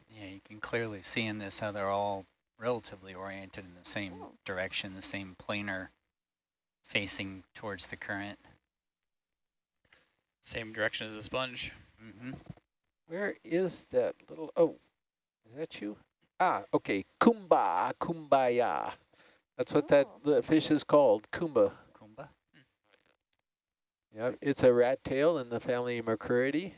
Speaker 2: Yeah, you can clearly see in this how they're all relatively oriented in the same
Speaker 3: Oh.
Speaker 2: direction, the same planar facing towards the current.
Speaker 4: Same direction as the sponge.
Speaker 2: Mm-hmm.
Speaker 1: Where is that little? Oh, is that you? Ah, okay. Kumba, kumbaya. That's what that
Speaker 3: Oh.
Speaker 1: the fish is called. Kumba.
Speaker 2: Kumba.
Speaker 1: Yeah, it's a rat tail in the family Macrouridae.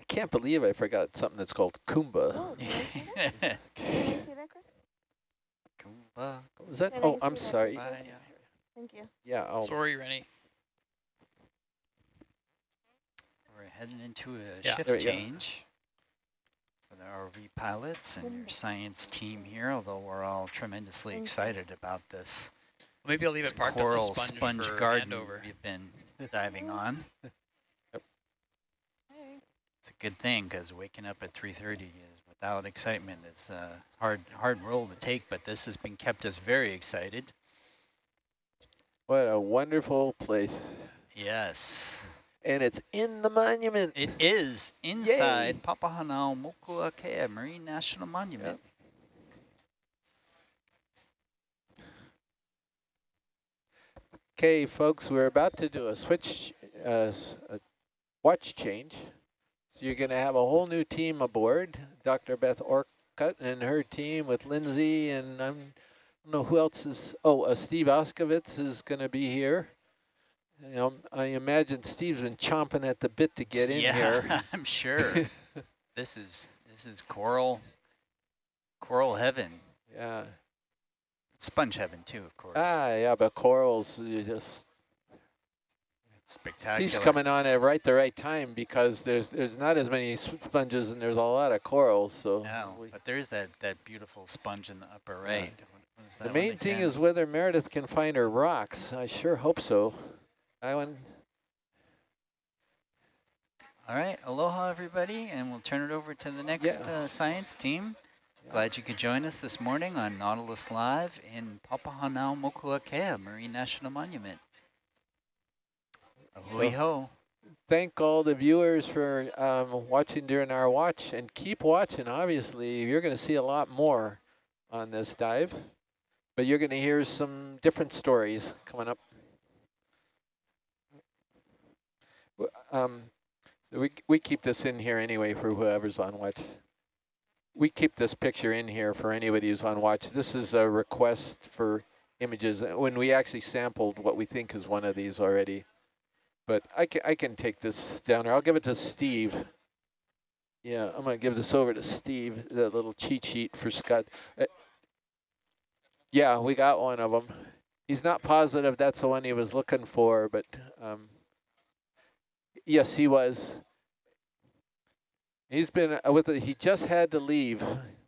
Speaker 1: I can't believe I forgot something that's called Kumba.
Speaker 3: oh, can I see that? [laughs] Can that, Chris?
Speaker 2: Kumba.
Speaker 1: What was that?
Speaker 3: Can
Speaker 1: Oh, I'm sorry.
Speaker 3: picture?
Speaker 2: Kumbaya.
Speaker 3: Thank you.
Speaker 1: Yeah, I'll,
Speaker 4: Sorry, Rennie.
Speaker 2: We're heading into a
Speaker 4: Yeah.
Speaker 2: shift
Speaker 1: change we go.
Speaker 2: change. the ROV pilots and your science team here, although we're all tremendously excited about this
Speaker 4: Maybe I'll leave it parked on
Speaker 2: coral
Speaker 4: the sponge,
Speaker 2: sponge
Speaker 4: for
Speaker 2: garden
Speaker 4: handover.
Speaker 2: we've been [laughs] diving on.
Speaker 7: Hey.
Speaker 2: It's a good thing because waking up at 3.30 is without excitement is a hard, hard role to take, but this has been kept us very excited.
Speaker 1: What a wonderful place.
Speaker 2: Yes.
Speaker 1: And it's in the monument.
Speaker 2: It is inside Papahanaumokuakea Marine National Monument.
Speaker 1: Okay, folks, we're about to do a switch, uh, a watch change. So you're going to have a whole new team aboard. Dr. Beth Orcutt and her team with Lindsay and I'm, I don't know who else is. Oh, uh, Steve Auscavitch is going to be here. You know, I imagine Steve's been chomping at the bit to get in
Speaker 2: yeah,
Speaker 1: here. [laughs]
Speaker 2: I'm sure. [laughs] this is this is coral coral heaven.
Speaker 1: yeah.
Speaker 2: Sponge heaven too, of course.
Speaker 1: Ah, yeah, but corals, you just
Speaker 2: Spectacular.
Speaker 1: Steve's coming on at right the right time because there's there's not as many sponges and there's a lot of corals. So
Speaker 2: No,
Speaker 1: we-
Speaker 2: but there's that, that beautiful sponge in the upper right. What- what is that
Speaker 1: the main thing is whether Meredith can find her rocks. I sure hope so. I want.
Speaker 2: All right, aloha everybody, and we'll turn it over to the next
Speaker 1: Yeah.
Speaker 2: uh, science team.
Speaker 1: Yeah.
Speaker 2: Glad you could join us this morning on Nautilus Live in Papahanaumokuakea Marine National Monument. Ahui
Speaker 1: So-
Speaker 2: ho.
Speaker 1: Thank all the viewers for um, watching during our watch and keep watching. Obviously, you're going to see a lot more on this dive, but you're going to hear some different stories coming up. Um, we we keep this in here anyway for whoever's on watch. We keep this picture in here for anybody who's on watch. This is a request for images uh, when we actually sampled what we think is one of these already. But I can I can take this down there. I'll give it to Steve. Yeah, I'm gonna give this over to Steve. The little cheat sheet for Scott. Uh, yeah, we got one of them. He's not positive that's the one he was looking for, but um, yes, he was. He's been with. it. He just had to leave.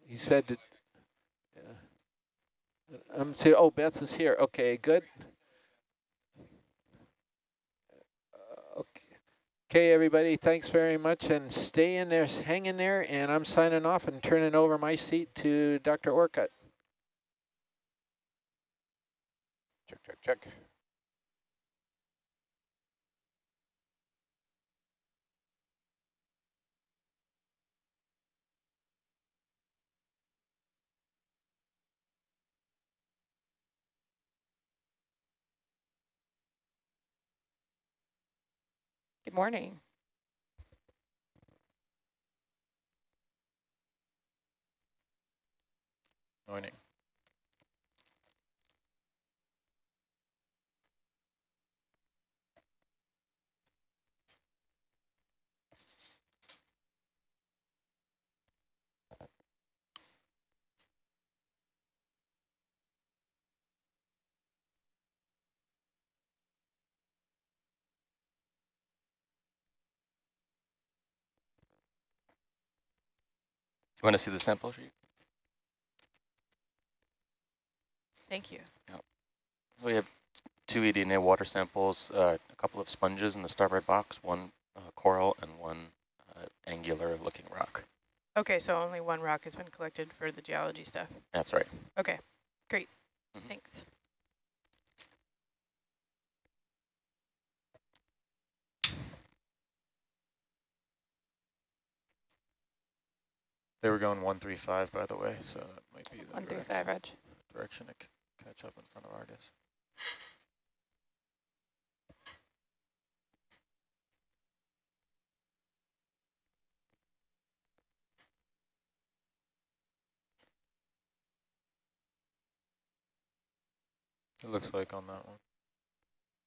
Speaker 1: He said. To. I'm saying. Oh, Beth is here. Okay, good. Uh, Okay. Okay, everybody, thanks very much, and stay in there, hang in there, and I'm signing off and turning over my seat to Dr. Orcutt.
Speaker 6: Check, check, check.
Speaker 7: Good morning.
Speaker 6: Morning. Want to see the sample sheet?
Speaker 7: Thank you.
Speaker 6: So we have two eDNA water samples, uh, a couple of sponges in the starboard box, one uh, coral and one uh, angular looking rock.
Speaker 7: Okay, so only one rock has been collected for the geology stuff.
Speaker 6: That's right.
Speaker 7: Okay, great.
Speaker 6: Mhm.
Speaker 7: Thanks.
Speaker 6: They were going 135, by the way, so that might be the
Speaker 5: One through
Speaker 6: direction,
Speaker 5: five, Reg.
Speaker 6: direction to c- catch up in front of Argus. It looks like on that one.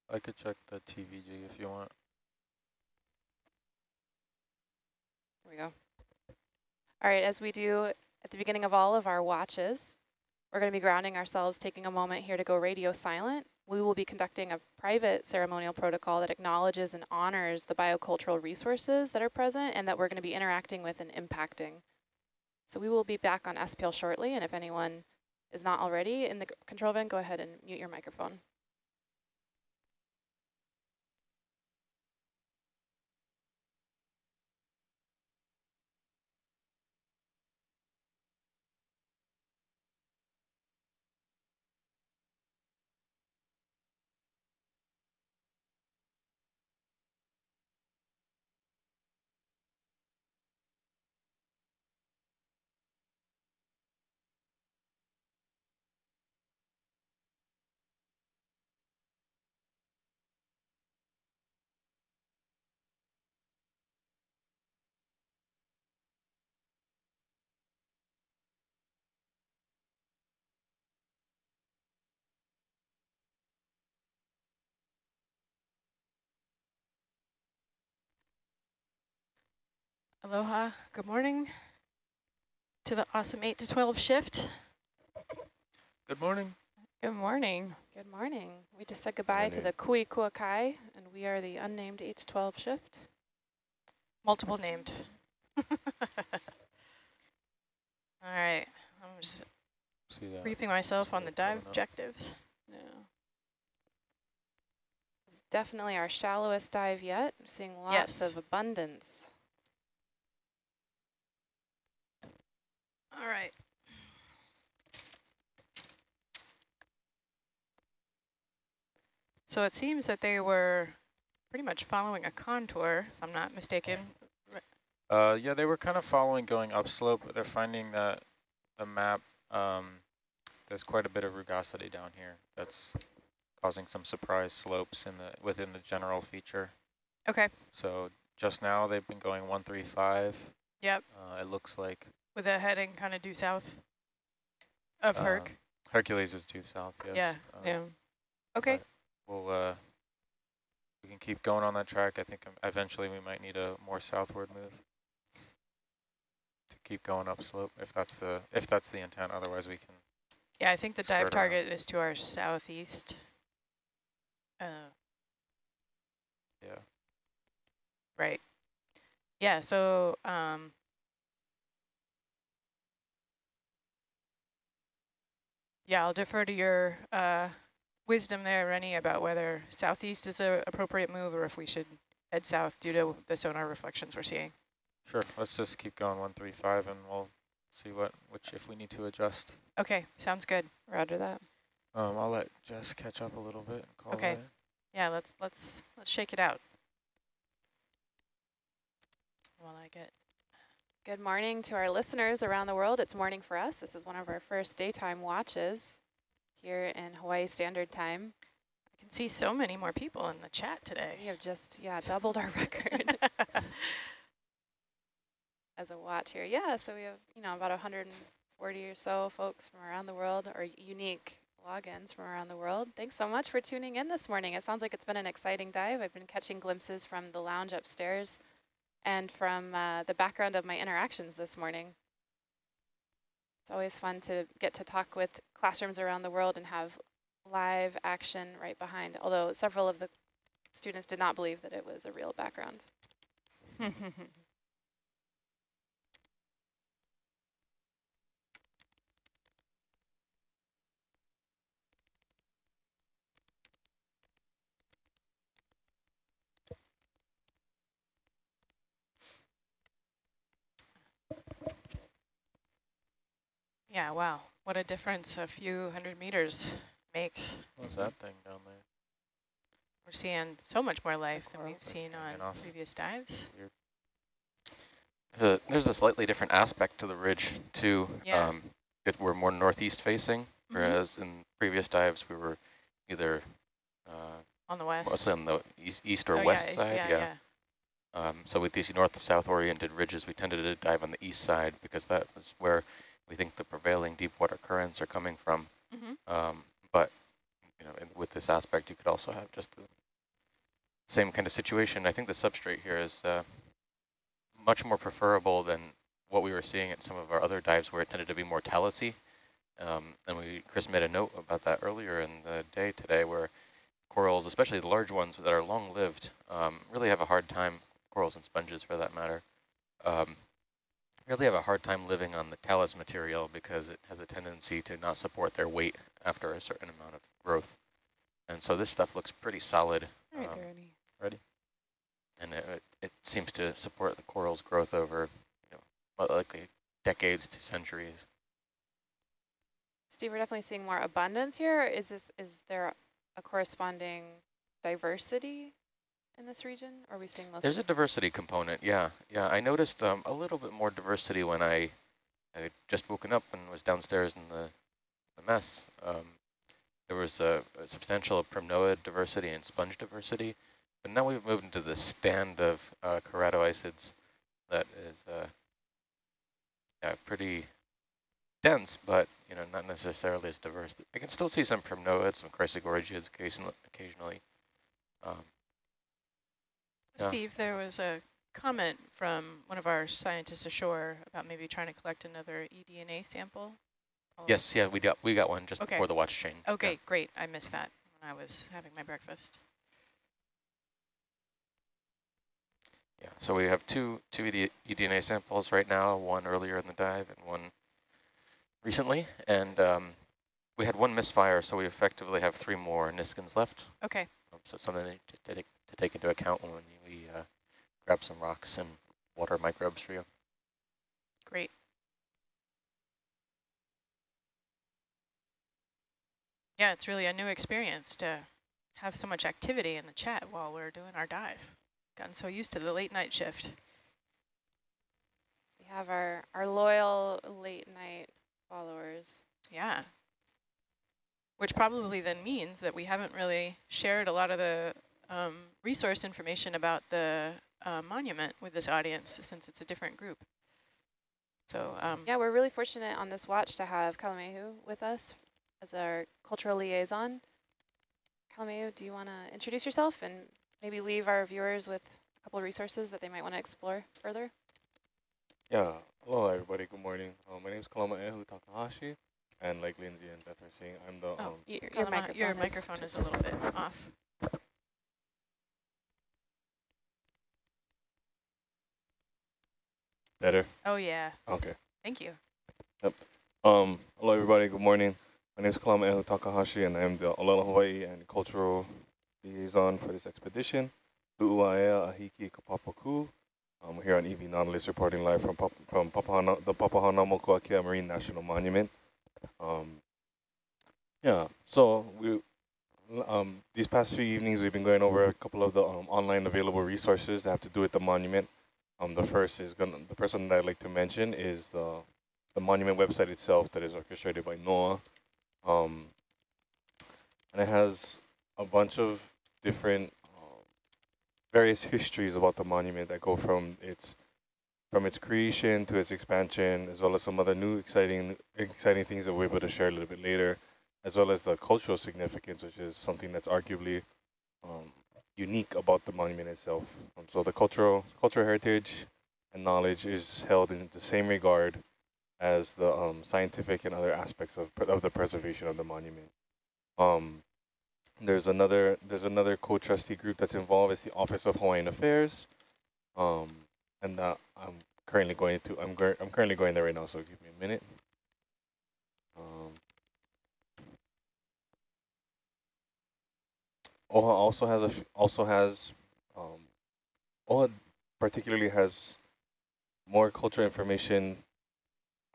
Speaker 6: I could check the TVG if you want.
Speaker 9: Here we go. All right, as we do at the beginning of all of our watches, we're going to be grounding ourselves, taking a moment here to go radio silent. We will be conducting a private ceremonial protocol that acknowledges and honors the biocultural resources that are present and that we're going to be interacting with and impacting. So we will be back on SPL shortly, and if anyone is not already in the control van, go ahead and mute your microphone. Aloha, good morning to the awesome 8 to 12 shift.
Speaker 6: Good morning.
Speaker 9: Good morning. Good morning. We just said goodbye to the Kui Kuakai, and we are the unnamed 8 to 12 shift.
Speaker 7: Multiple named. [laughs]
Speaker 9: All right, I'm just
Speaker 6: See that?
Speaker 7: Briefing myself on the dive objectives.
Speaker 9: Yeah. It's definitely our shallowest dive yet. I'm seeing lots
Speaker 7: Yes.
Speaker 9: of abundance.
Speaker 7: All right. So it seems that they were pretty much following a contour, if I'm not mistaken.
Speaker 6: Uh, yeah, they were kind of following going upslope, but they're finding that the map, um, there's quite a bit of rugosity down here. That's causing some surprise slopes in the within the general feature.
Speaker 7: Okay.
Speaker 6: So just now they've been going 135.
Speaker 7: Yep.
Speaker 6: Uh, it looks like
Speaker 7: With a heading kind of due south of Herc.
Speaker 6: um, Hercules is due south, yes.
Speaker 7: yeah.
Speaker 6: um,
Speaker 7: yeah. Okay.
Speaker 6: We'll, uh, we can keep going on that track. I think um, eventually we might need a more southward move to keep going upslope if that's the if that's the intent. Otherwise, we can.
Speaker 7: Yeah, I think the dive
Speaker 6: skirt around.
Speaker 7: target is to our southeast. Uh,
Speaker 6: Yeah.
Speaker 7: right. Yeah, so um, yeah, I'll defer to your uh, wisdom there, Rennie, about whether southeast is an appropriate move or if we should head south due to the sonar reflections we're seeing.
Speaker 6: Sure. Let's just keep going 135, and we'll see what which if we need to adjust.
Speaker 7: Okay, sounds good.
Speaker 9: Roger that.
Speaker 6: Um, I'll let Jess catch up a little bit and call
Speaker 7: Okay. Yeah, let's let's let's shake it out. While I get
Speaker 9: Good morning to our listeners around the world. It's morning for us. This is one of our first daytime watches here in Hawaii Standard Time.
Speaker 7: I can see so many more people in the chat today.
Speaker 9: We have just, yeah, doubled our [laughs] record [laughs] as a watch here. Yeah, so we have, you know, about 140 or so folks from around the world or unique logins from around the world. Thanks so much for tuning in this morning. It sounds like it's been an exciting dive. I've been catching glimpses from the lounge upstairs and from uh, the background of my interactions this morning. It's always fun to get to talk with classrooms around the world and have live action right behind, although several of the students did not believe that it was a real background. [laughs]
Speaker 7: yeah, wow. What a difference a few hundred meters makes.
Speaker 6: What's that thing down there?
Speaker 7: We're seeing so much more life than we've seen on
Speaker 6: off.
Speaker 7: previous dives.
Speaker 6: Uh, there's a slightly different aspect to the ridge too.
Speaker 7: Yeah.
Speaker 6: Um, it, we're more northeast facing,
Speaker 7: Mhm.
Speaker 6: whereas in previous dives we were either uh,
Speaker 7: On the west.
Speaker 6: mostly on the east, east or
Speaker 7: Oh,
Speaker 6: west
Speaker 7: yeah,
Speaker 6: side.
Speaker 7: yeah,
Speaker 6: yeah.
Speaker 7: yeah.
Speaker 6: Um, so with these north-south oriented ridges, we tended to dive on the east side because that was where we think the prevailing deep water currents are coming from.
Speaker 7: Mhm.
Speaker 6: Um, but you know, with this aspect, you could also have just the same kind of situation. I think the substrate here is uh, much more preferable than what we were seeing at some of our other dives where it tended to be more talus-y. Um, and we, Chris made a note about that earlier in the day today where corals, especially the large ones that are long-lived, um, really have a hard time, corals and sponges for that matter, um, really have a hard time living on the talus material because it has a tendency to not support their weight after a certain amount of growth. And so this stuff looks pretty solid.
Speaker 9: All right,
Speaker 6: um,
Speaker 9: there,
Speaker 6: ready? And it, it, it seems to support the coral's growth over, you know, likely decades to centuries.
Speaker 9: Steve, we're definitely seeing more abundance here. Is this is there a corresponding diversity in this region? Or are we seeing most?
Speaker 6: There's a diversity component, yeah. Yeah, I noticed um, a little bit more diversity when I, I had just woken up and was downstairs in the, the mess. Um, there was a, a substantial primnoid diversity and sponge diversity, but now we've moved into the stand of uh, that is uh, yeah, pretty dense, but you know not necessarily as diverse. I can still see some primnoids, some chrysogorgiids occasionally. occasionally. Um, Yeah.
Speaker 7: Steve, there was a comment from one of our scientists ashore about maybe trying to collect another eDNA sample. Oh,
Speaker 6: yes, yeah, we got we got one just
Speaker 7: Okay.
Speaker 6: before the watch chain. yeah.
Speaker 7: Okay, great. I missed that when I was having my breakfast.
Speaker 6: Yeah, so we have two two ED, eDNA samples right now, one earlier in the dive and one recently, and um, we had one misfire, so we effectively have three more Niskins left.
Speaker 7: Okay,
Speaker 6: Um, so something to, to, take- to take into account when we uh, grab some rocks and water microbes for you.
Speaker 7: great. Yeah, it's really a new experience to have so much activity in the chat while we're doing our dive. Gotten so used to the late night shift.
Speaker 9: We have our, our loyal late night followers.
Speaker 7: Yeah. Which probably then means that we haven't really shared a lot of the um, resource information about the uh, monument with this audience since it's a different group. So um,
Speaker 9: Yeah, we're really fortunate on this watch to have Kalamehu with us as our cultural liaison. Kalamehu, do you want to introduce yourself and maybe leave our viewers with a couple of resources that they might want to explore further?
Speaker 10: Yeah, hello everybody, good morning. Uh, my name is Kalama Ehu Takahashi, and like Lindsay and Beth are saying, I'm the,
Speaker 7: Oh,
Speaker 10: um,
Speaker 9: Your, your microphone,
Speaker 7: your
Speaker 9: is
Speaker 7: microphone is
Speaker 9: just
Speaker 7: a little bit off.
Speaker 10: Better?
Speaker 7: Oh yeah,
Speaker 10: Okay.
Speaker 7: thank you. Yep.
Speaker 10: Um, hello everybody, good morning. My name is Kalama Takahashi, and I'm the Olelo Hawaii and Cultural Liaison for this expedition. Lu'uaea Ahiki Kapapaku. Um, we're here on EV Nautilus reporting live from, Pap from Papahana the Papahanaumokuakea Marine National Monument. Um, yeah, so we um, these past few evenings we've been going over a couple of the um, online available resources that have to do with the monument. Um, the first is gonna the person that I'd like to mention is the the monument website itself that is orchestrated by NOAA. Um, and it has a bunch of different um, various [laughs] histories about the monument that go from its from its creation to its expansion, as well as some other new exciting exciting things that we're able to share a little bit later, as well as the cultural significance, which is something that's arguably um, unique about the monument itself. Um, so the cultural cultural heritage and knowledge is held in the same regard as the um, scientific and other aspects of, of the preservation of the monument. Um, there's another there's another co-trustee group that's involved. It's the Office of Hawaiian Affairs, um, and uh, I'm currently going to I'm I'm currently going there right now. So give me a minute. Um, OHA also has a also has um, OHA particularly has more cultural information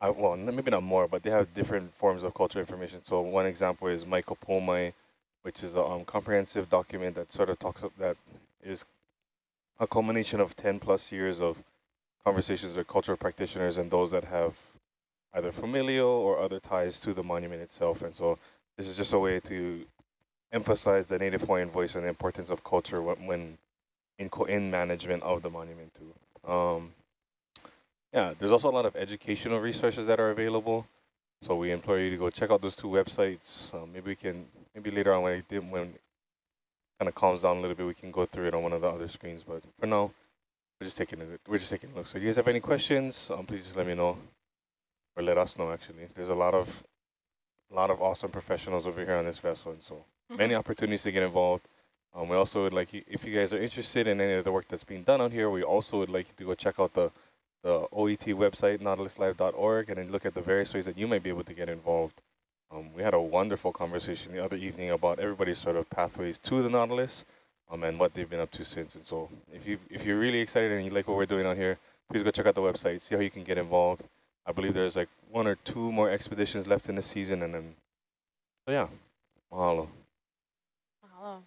Speaker 10: I, well, maybe not more, but they have different forms of cultural information. So one example is Mai Ka Po Mai, which is a um, comprehensive document that sort of talks of that is a culmination of 10 plus years of conversations with cultural practitioners and those that have either familial or other ties to the monument itself. And so this is just a way to emphasize the Native Hawaiian voice and the importance of culture when, when in, in management of the monument too. Um, yeah, there's also a lot of educational resources that are available. So we implore you to go check out those two websites. Um, maybe we can, maybe later on when it when kind of calms down a little bit, we can go through it on one of the other screens. But for now, we're just taking a, we're just taking a look. So if you guys have any questions, um, please just let me know, or let us know. Actually, there's a lot of, a lot of awesome professionals over here on this vessel, and so many opportunities to get involved. Um, we also would like you, if you guys are interested in any of the work that's being done out here, we also would like you to go check out the the OET website, nautiluslive.org, and then look at the various ways that you might be able to get involved. Um, we had a wonderful conversation the other evening about everybody's sort of pathways to the Nautilus um, and what they've been up to since. And so if, you, if you're really excited and you like what we're doing out here, please go check out the website, see how you can get involved. I believe there's like one or two more expeditions left in the season. And then, so yeah, mahalo.
Speaker 9: Mahalo.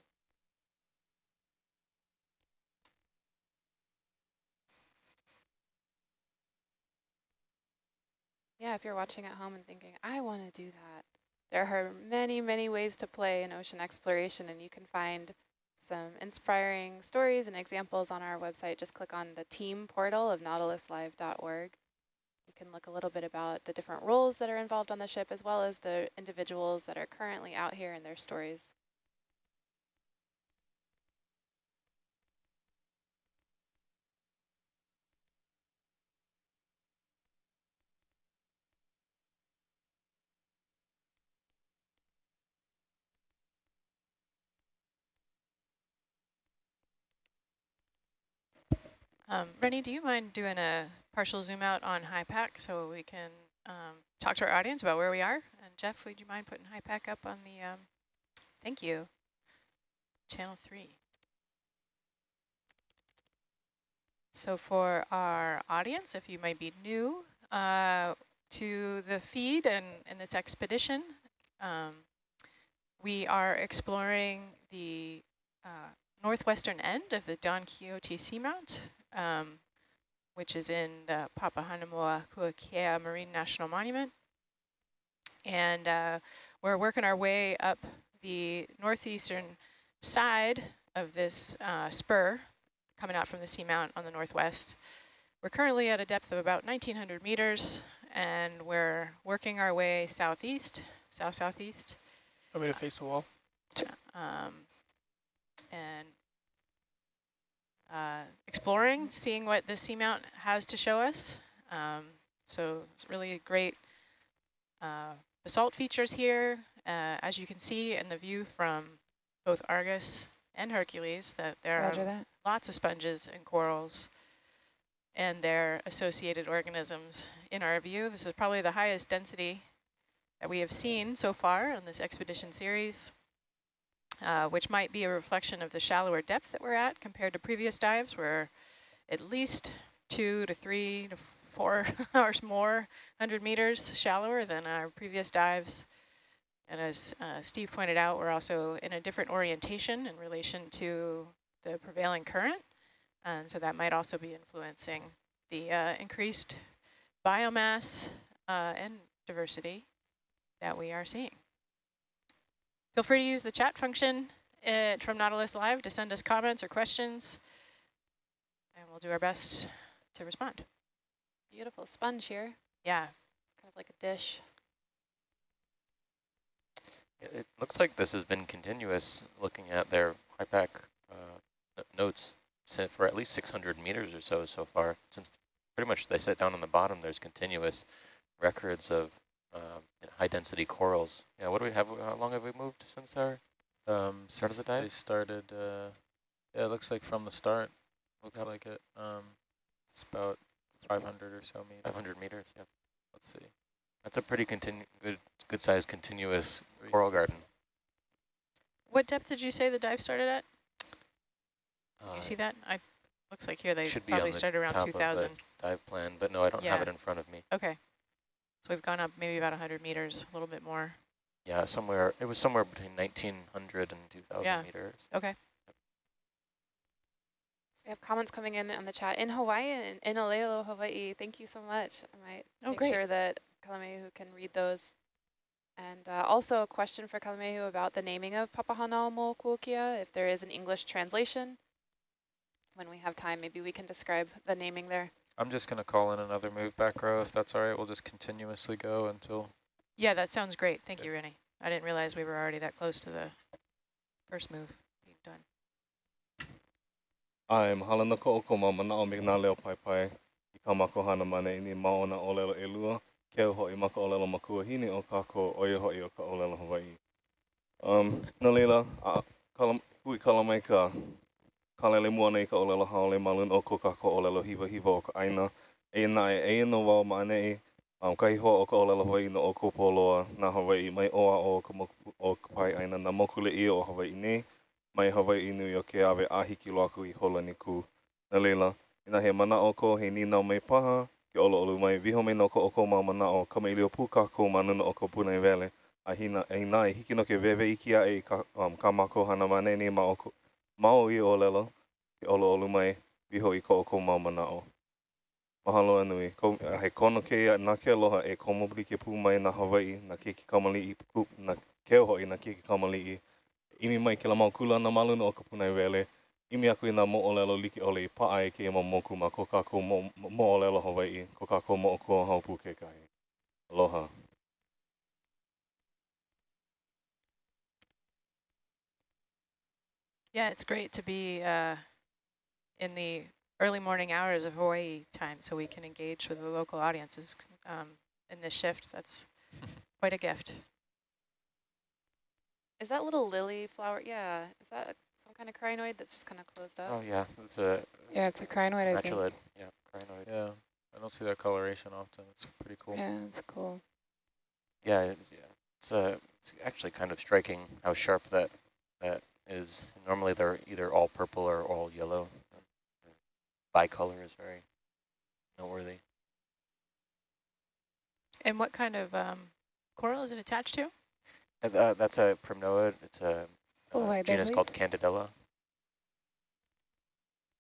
Speaker 9: Yeah, if you're watching at home and thinking, I want to do that, there are many, many ways to play in ocean exploration, and you can find some inspiring stories and examples on our website. Just click on the team portal of nautiluslive.org. You can look a little bit about the different roles that are involved on the ship, as well as the individuals that are currently out here and their stories.
Speaker 7: Um, Rennie, do you mind doing a partial zoom out on HYPACK so we can um, talk to our audience about where we are? And Jeff, would you mind putting HYPACK up on the, um, thank you, channel three. So for our audience, if you might be new uh, to the feed and in this expedition, um, we are exploring the northwestern end of the Don Quixote Seamount um, which is in the Papahanaumokuakea Marine National Monument. And uh, we're working our way up the northeastern side of this uh, spur coming out from the seamount on the northwest. We're currently at a depth of about 1,900 meters, and we're working our way southeast, south-southeast.
Speaker 11: Want me to face the wall?
Speaker 7: Um, and uh, exploring, seeing what the seamount has to show us. Um, so it's really great uh, basalt features here. Uh, as you can see in the view from both Argus and Hercules, that there
Speaker 9: Roger
Speaker 7: are
Speaker 9: that.
Speaker 7: lots of sponges and corals and their associated organisms in our view. This is probably the highest density that we have seen so far on this expedition series uh, which might be a reflection of the shallower depth that we're at compared to previous dives. We're at least two to three to four [laughs] hours more, 100 meters shallower than our previous dives. And as uh, Steve pointed out, we're also in a different orientation in relation to the prevailing current. And so that might also be influencing the uh, increased biomass uh, and diversity that we are seeing. Feel free to use the chat function uh, from Nautilus Live to send us comments or questions, and we'll do our best to respond.
Speaker 9: Beautiful sponge here.
Speaker 7: Yeah.
Speaker 9: Kind of like a dish.
Speaker 6: It looks like this has been continuous looking at their HYPACK uh, notes for at least 600 meters or so so far. Since pretty much they set down on the bottom, there's continuous records of um, high density corals. Yeah, what do we have? How long have we moved since our
Speaker 11: um,
Speaker 6: start of the dive?
Speaker 11: They started. Uh, yeah, it looks like from the start. Looks yep. like it. Um, it's about 500 or so meters.
Speaker 6: 500 meters. Yeah. Let's see. That's a pretty good good sized continuous coral garden.
Speaker 7: What depth did you say the dive started at?
Speaker 6: Uh,
Speaker 7: you see that? I looks like here they
Speaker 6: should
Speaker 7: probably
Speaker 6: be on
Speaker 7: started around 2000.
Speaker 6: dive plan, but no, I don't
Speaker 7: yeah.
Speaker 6: have it in front of me.
Speaker 7: Okay. So we've gone up maybe about 100 meters, a little bit more.
Speaker 6: Yeah, somewhere, it was somewhere between 1900 and 2000
Speaker 7: yeah.
Speaker 6: meters.
Speaker 7: Okay.
Speaker 9: We have comments coming in on the chat. In Hawaii, in, in Olelo, Hawaii, thank you so much. I might
Speaker 7: oh,
Speaker 9: make
Speaker 7: great.
Speaker 9: sure that Kalamehu can read those. And uh, also a question for Kalamehu about the naming of Papahanaumokuakea, if there is an English translation. When we have time, maybe we can describe the naming there.
Speaker 11: I'm just going to call in another move back row if that's all right. We'll just continuously go until...
Speaker 7: Yeah, that sounds great. Thank you, Rennie. I didn't realize we were already that close to the first move being done.
Speaker 10: I'm halana ko o ma mana o me na leo pai pai i ka mako hana mana i ni maona o lelo e lua ke o hoi maka o lelo makua hini o kako o i hoi o ka o lelo Hawaii. Um, na leila, a, kala, hui kala mai ka Kalele mua nei ka olelo haole malun o ko kako olelo hiva hiva o ka aina. e na e no wau ma ane e um, kahi hoa o ka olela Hawaii no o ko poloa na Hawaii mai oa o ka moku, o ka pai aina na mokule i o Hawaii ne mai Hawaii New York ke awe ahiki lo aku i hola ni ku. Na leila, ina he mana o ko he ninau mai paha ke olo olu mai viho mai no ko o ko ma mana o kama ilio pu ka ko manuna o ko puna i vele. A hina, e nā e hiki no ke vewe iki a e ka, um, ka mako hana mane ni ma o ko, mau i o lelo, i olo olu mai, viho i ko o ko mau mana o. Mahalo anui, ko, he kono ke ia, nā ke aloha e komo bli ke pū mai na Hawaii, na ke ki kamali i, pu, na ke oho i na ke ki kamali i. Imi mai ke la mau kula na maluna o ka punai wele, imi aku i nā mo o lelo liki ole i paa e ke ima mo kuma, ko kā ko mo, mo o lelo Hawaii, ko kā ko mo o kua haupu ke kai. Aloha.
Speaker 7: Yeah, it's great to be uh, in the early morning hours of Hawaii time so we can engage with the local audiences um, in this shift. That's [laughs] quite a gift.
Speaker 9: Is that little lily flower? Yeah. Is that some kind of crinoid that's just kind of closed up?
Speaker 6: Oh yeah, it's a
Speaker 5: Yeah, it's a crinoid, I think.
Speaker 6: Yeah, crinoid.
Speaker 11: Yeah, I don't see that coloration often. It's pretty cool.
Speaker 5: Yeah, it's cool.
Speaker 6: Yeah, it's, yeah. It's, uh, it's actually kind of striking how sharp that that is. Normally they're either all purple or all yellow. Bicolor is very noteworthy.
Speaker 7: And what kind of um, coral is it attached to?
Speaker 6: Uh, that's a primnoid. It's a
Speaker 5: Oh,
Speaker 6: uh,
Speaker 5: right there,
Speaker 6: genus called. Candidella.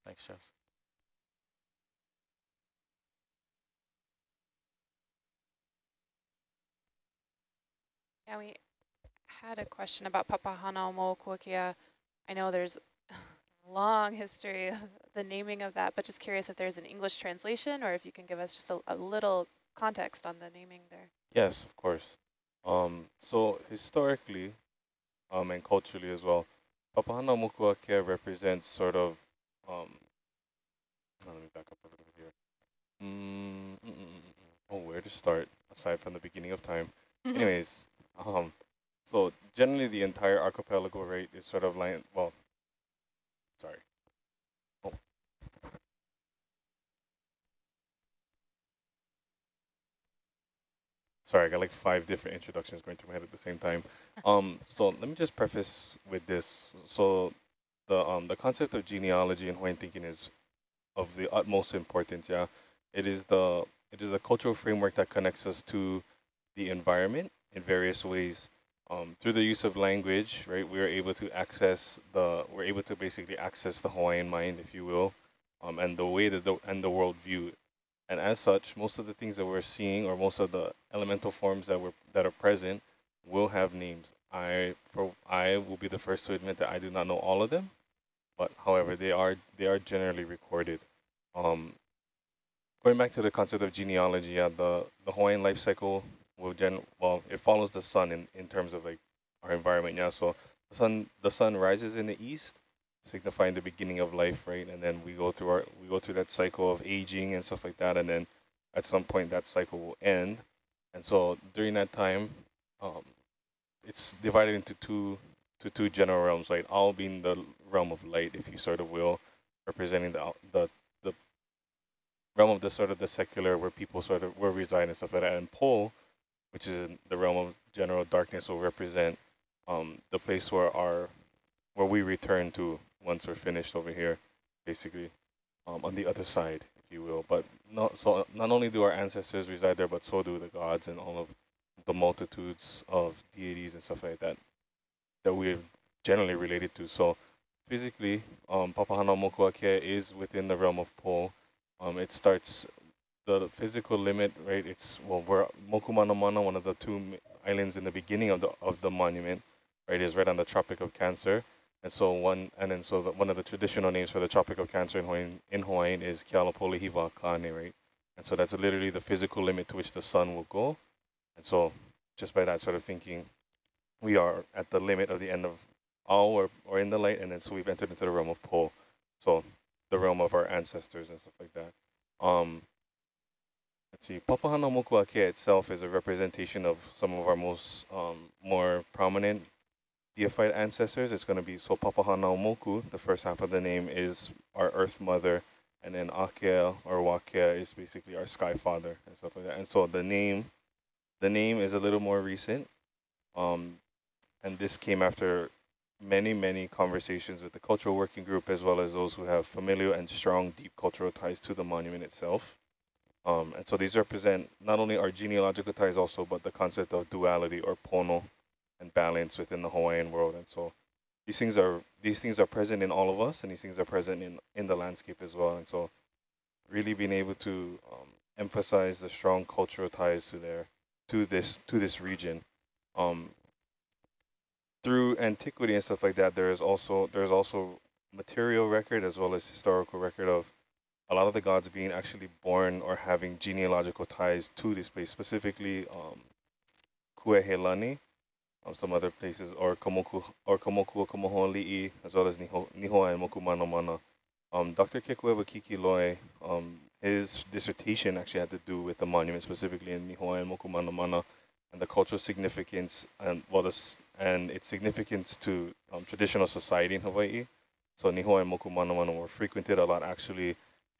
Speaker 11: Thanks, Jess.
Speaker 9: Yeah, we had a question about Papahana Mokuakea. I know there's [laughs] a long history of the naming of that, but just curious if there's an English translation or if you can give us just a, a little context on the naming there.
Speaker 10: Yes, of course. Um, so historically, um, and culturally as well, Papahana Mokuakea represents sort of, um, oh, let me back up a little bit here. Mm, mm, mm, mm, mm. Oh, where to start aside from the beginning of time? Anyways, um, so generally the entire archipelago, right, is sort of like, well, sorry. Oh. Sorry, I got like five different introductions going through my head at the same time. Um, so let me just preface with this. So the um the concept of genealogy and Hawaiian thinking is of the utmost importance. Yeah, it is the it is the cultural framework that connects us to the environment in various ways. Um, through the use of language, right, we are able to access the we're able to basically access the Hawaiian mind, if you will, um, and the way that the and the world view. And as such, most of the things that we're seeing, or most of the elemental forms that were that are present, will have names. I for I will be the first to admit that I do not know all of them, but however, they are they are generally recorded. Um, going back to the concept of genealogy, yeah, the the Hawaiian life cycle will gen well it follows the sun in in terms of like our environment. Yeah, so the sun the sun rises in the east, signifying the beginning of life, right? And then we go through our we go through that cycle of aging and stuff like that, and then at some point that cycle will end. And so during that time, um, it's divided into two to two general realms, right? All being the realm of light, if you sort of will, representing the the the realm of the sort of the secular where people sort of where reside and stuff like that, and pole, which is the realm of general darkness, will represent um, the place where our where we return to once we're finished over here, basically, um, on the other side, if you will. But not so not only do our ancestors reside there, but so do the gods and all of the multitudes of deities and stuff like that that we're generally related to. So physically, um, Papahana Mokuakea is within the realm of Po. Um, it starts the physical limit, right? It's well, we're Mokumanamana, one of the two islands in the beginning of the of the monument, right? Is right on the Tropic of Cancer. And so one, and then so the, one of the traditional names for the Tropic of Cancer in Hawaiian, in Hawaiian is Kealapolehiva Kane, right? And so that's literally the physical limit to which the sun will go. And so just by that sort of thinking, we are at the limit of the end of all or, or in the light, and then so we've entered into the realm of Po. So the realm of our ancestors and stuff like that. Um, see, Papahana Mokuakea itself is a representation of some of our most um, more prominent deified ancestors. It's going to be, so Papahana Moku, the first half of the name is our earth mother, and then Akea or Wakea is basically our sky father and stuff like that. And so the name, the name is a little more recent, um, and this came after many, many conversations with the cultural working group as well as those who have familial and strong, deep cultural ties to the monument itself. Um, and so these represent not only our genealogical ties also, but the concept of duality or pono and balance within the Hawaiian world. And so these things are these things are present in all of us, and these things are present in in the landscape as well. And so really being able to um, emphasize the strong cultural ties to their to this to this region. Um, through antiquity and stuff like that, there is also there's also material record as well as historical record of a lot of the gods being actually born or having genealogical ties to this place, specifically um, Kuaihelani, um, some other places, or Komoku or Komoku Komoholi'i, as well as Niho, Nihoa and Mokumanamana. Um, Dr. Kekuewa Kikiloi, um, his dissertation actually had to do with the monument, specifically in Nihoa and Mokumanamana, and the cultural significance and well, and its significance to um, traditional society in Hawaii. So Nihoa and Mokumanamana were frequented a lot actually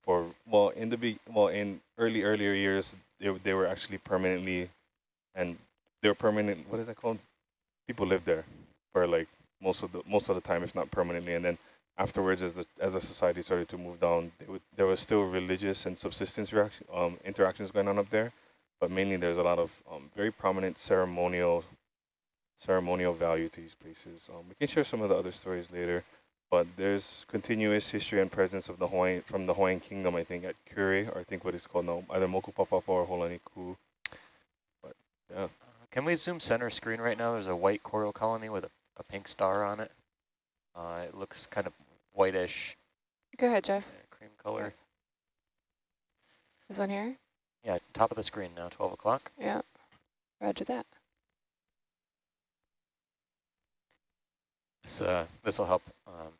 Speaker 10: for well in the be well in early earlier years they they were actually permanently and they were permanent what is that called? People lived there for like most of the most of the time if not permanently. And then afterwards as the as the society started to move down would, there was still religious and subsistence reaction um, interactions going on up there. But mainly there's a lot of um, very prominent ceremonial ceremonial value to these places. Um, we can share some of the other stories later but there's continuous history and presence of the Hawaiian from the Hawaiian Kingdom, I think, at Kure, or I think what it's called now, either Mokupapapa or Holaniku. But yeah. Uh,
Speaker 6: can we zoom center screen right now? There's a white coral colony with a, a pink star on it. Uh, it looks kind of whitish.
Speaker 9: Go ahead, Jeff.
Speaker 6: cream color.
Speaker 9: Is on here?
Speaker 6: Yeah, top of the screen now, 12 o'clock.
Speaker 9: Yeah, roger that.
Speaker 6: This this will help um,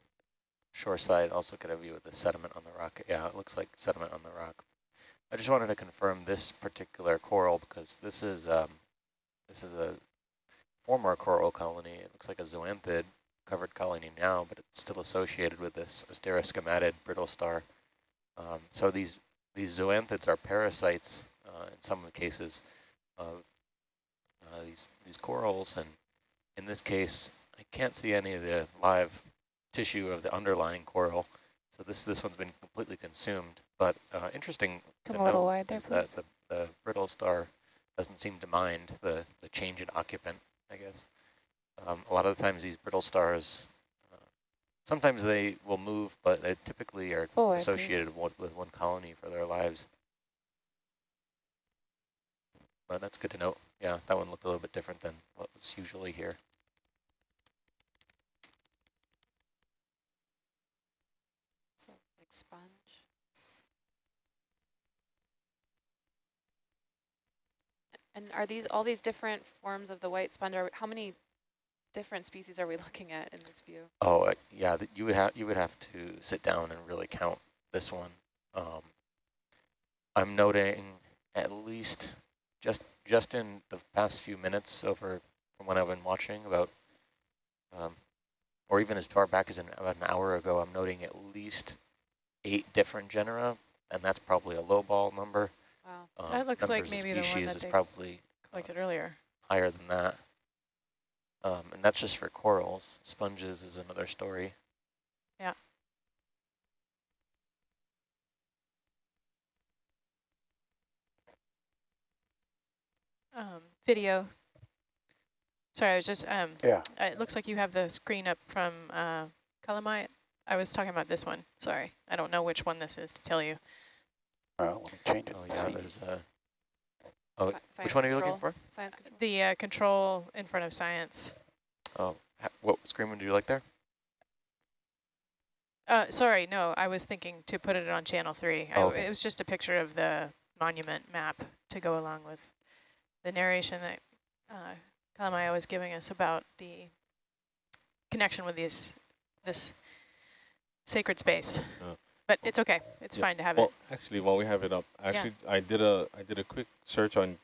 Speaker 6: shore side also get a view of the sediment on the rock. Yeah, it looks like sediment on the rock. I just wanted to confirm this particular coral because this is um, this is a former coral colony. It looks like a zoanthid covered colony now, but it's still associated with this asteroschematid brittle star. Um, so these these zoanthids are parasites uh, in some of the cases of uh, these these corals, and in this case, I can't see any of the live tissue of the underlying coral. So this this one's been completely consumed. But uh, interesting
Speaker 9: Come
Speaker 6: to
Speaker 9: a little
Speaker 6: note
Speaker 9: wide there,
Speaker 6: is that the, the brittle star doesn't seem to mind the, the change in occupant, I guess. Um, a lot of the times these brittle stars, uh, sometimes they will move, but they typically are
Speaker 9: please.
Speaker 6: associated with, with one colony for their lives. But that's good to note. Yeah, that one looked a little bit different than what was usually here.
Speaker 9: So like sponge. And are these all these different forms of the white sponge? How many different species are we [laughs] looking at in this view?
Speaker 6: Oh, uh, yeah, you would have you would have to sit down and really count this one. Um, I'm noting at least just just in the past few minutes over from when I've been watching about, um, or even as far back as an, about an hour ago, I'm noting at least eight different genera, and that's probably a low ball number.
Speaker 9: Wow.
Speaker 6: Um,
Speaker 7: That looks like
Speaker 6: numbers of
Speaker 7: maybe the one
Speaker 6: species
Speaker 7: that
Speaker 6: is
Speaker 7: they
Speaker 6: probably
Speaker 7: collected earlier.
Speaker 6: higher than that. Um, and that's just for corals. Sponges is another story.
Speaker 7: Yeah. Um, video. Sorry, I was just, um,
Speaker 12: Yeah.
Speaker 7: uh, it looks like you have the screen up from uh, Kalamehu. I was talking about this one. Sorry. I don't know which one this is to tell you.
Speaker 12: Well, let me change it.
Speaker 6: Oh yeah, there's a. Oh,
Speaker 9: science
Speaker 6: which one are you looking for?
Speaker 9: Science control.
Speaker 7: The uh, control in front of science.
Speaker 6: Oh, ha- what screen would you like there?
Speaker 7: Uh, sorry, no, I was thinking to put it on channel three.
Speaker 6: Oh, okay.
Speaker 7: It was just a picture of the monument map to go along with the narration that uh, Kalamehu was giving us about the connection with these this sacred space.
Speaker 10: Uh,
Speaker 7: But it's okay. It's
Speaker 10: yeah,
Speaker 7: fine to have
Speaker 10: well,
Speaker 7: it.
Speaker 10: actually, while we have it up, actually, I did a I did a quick search on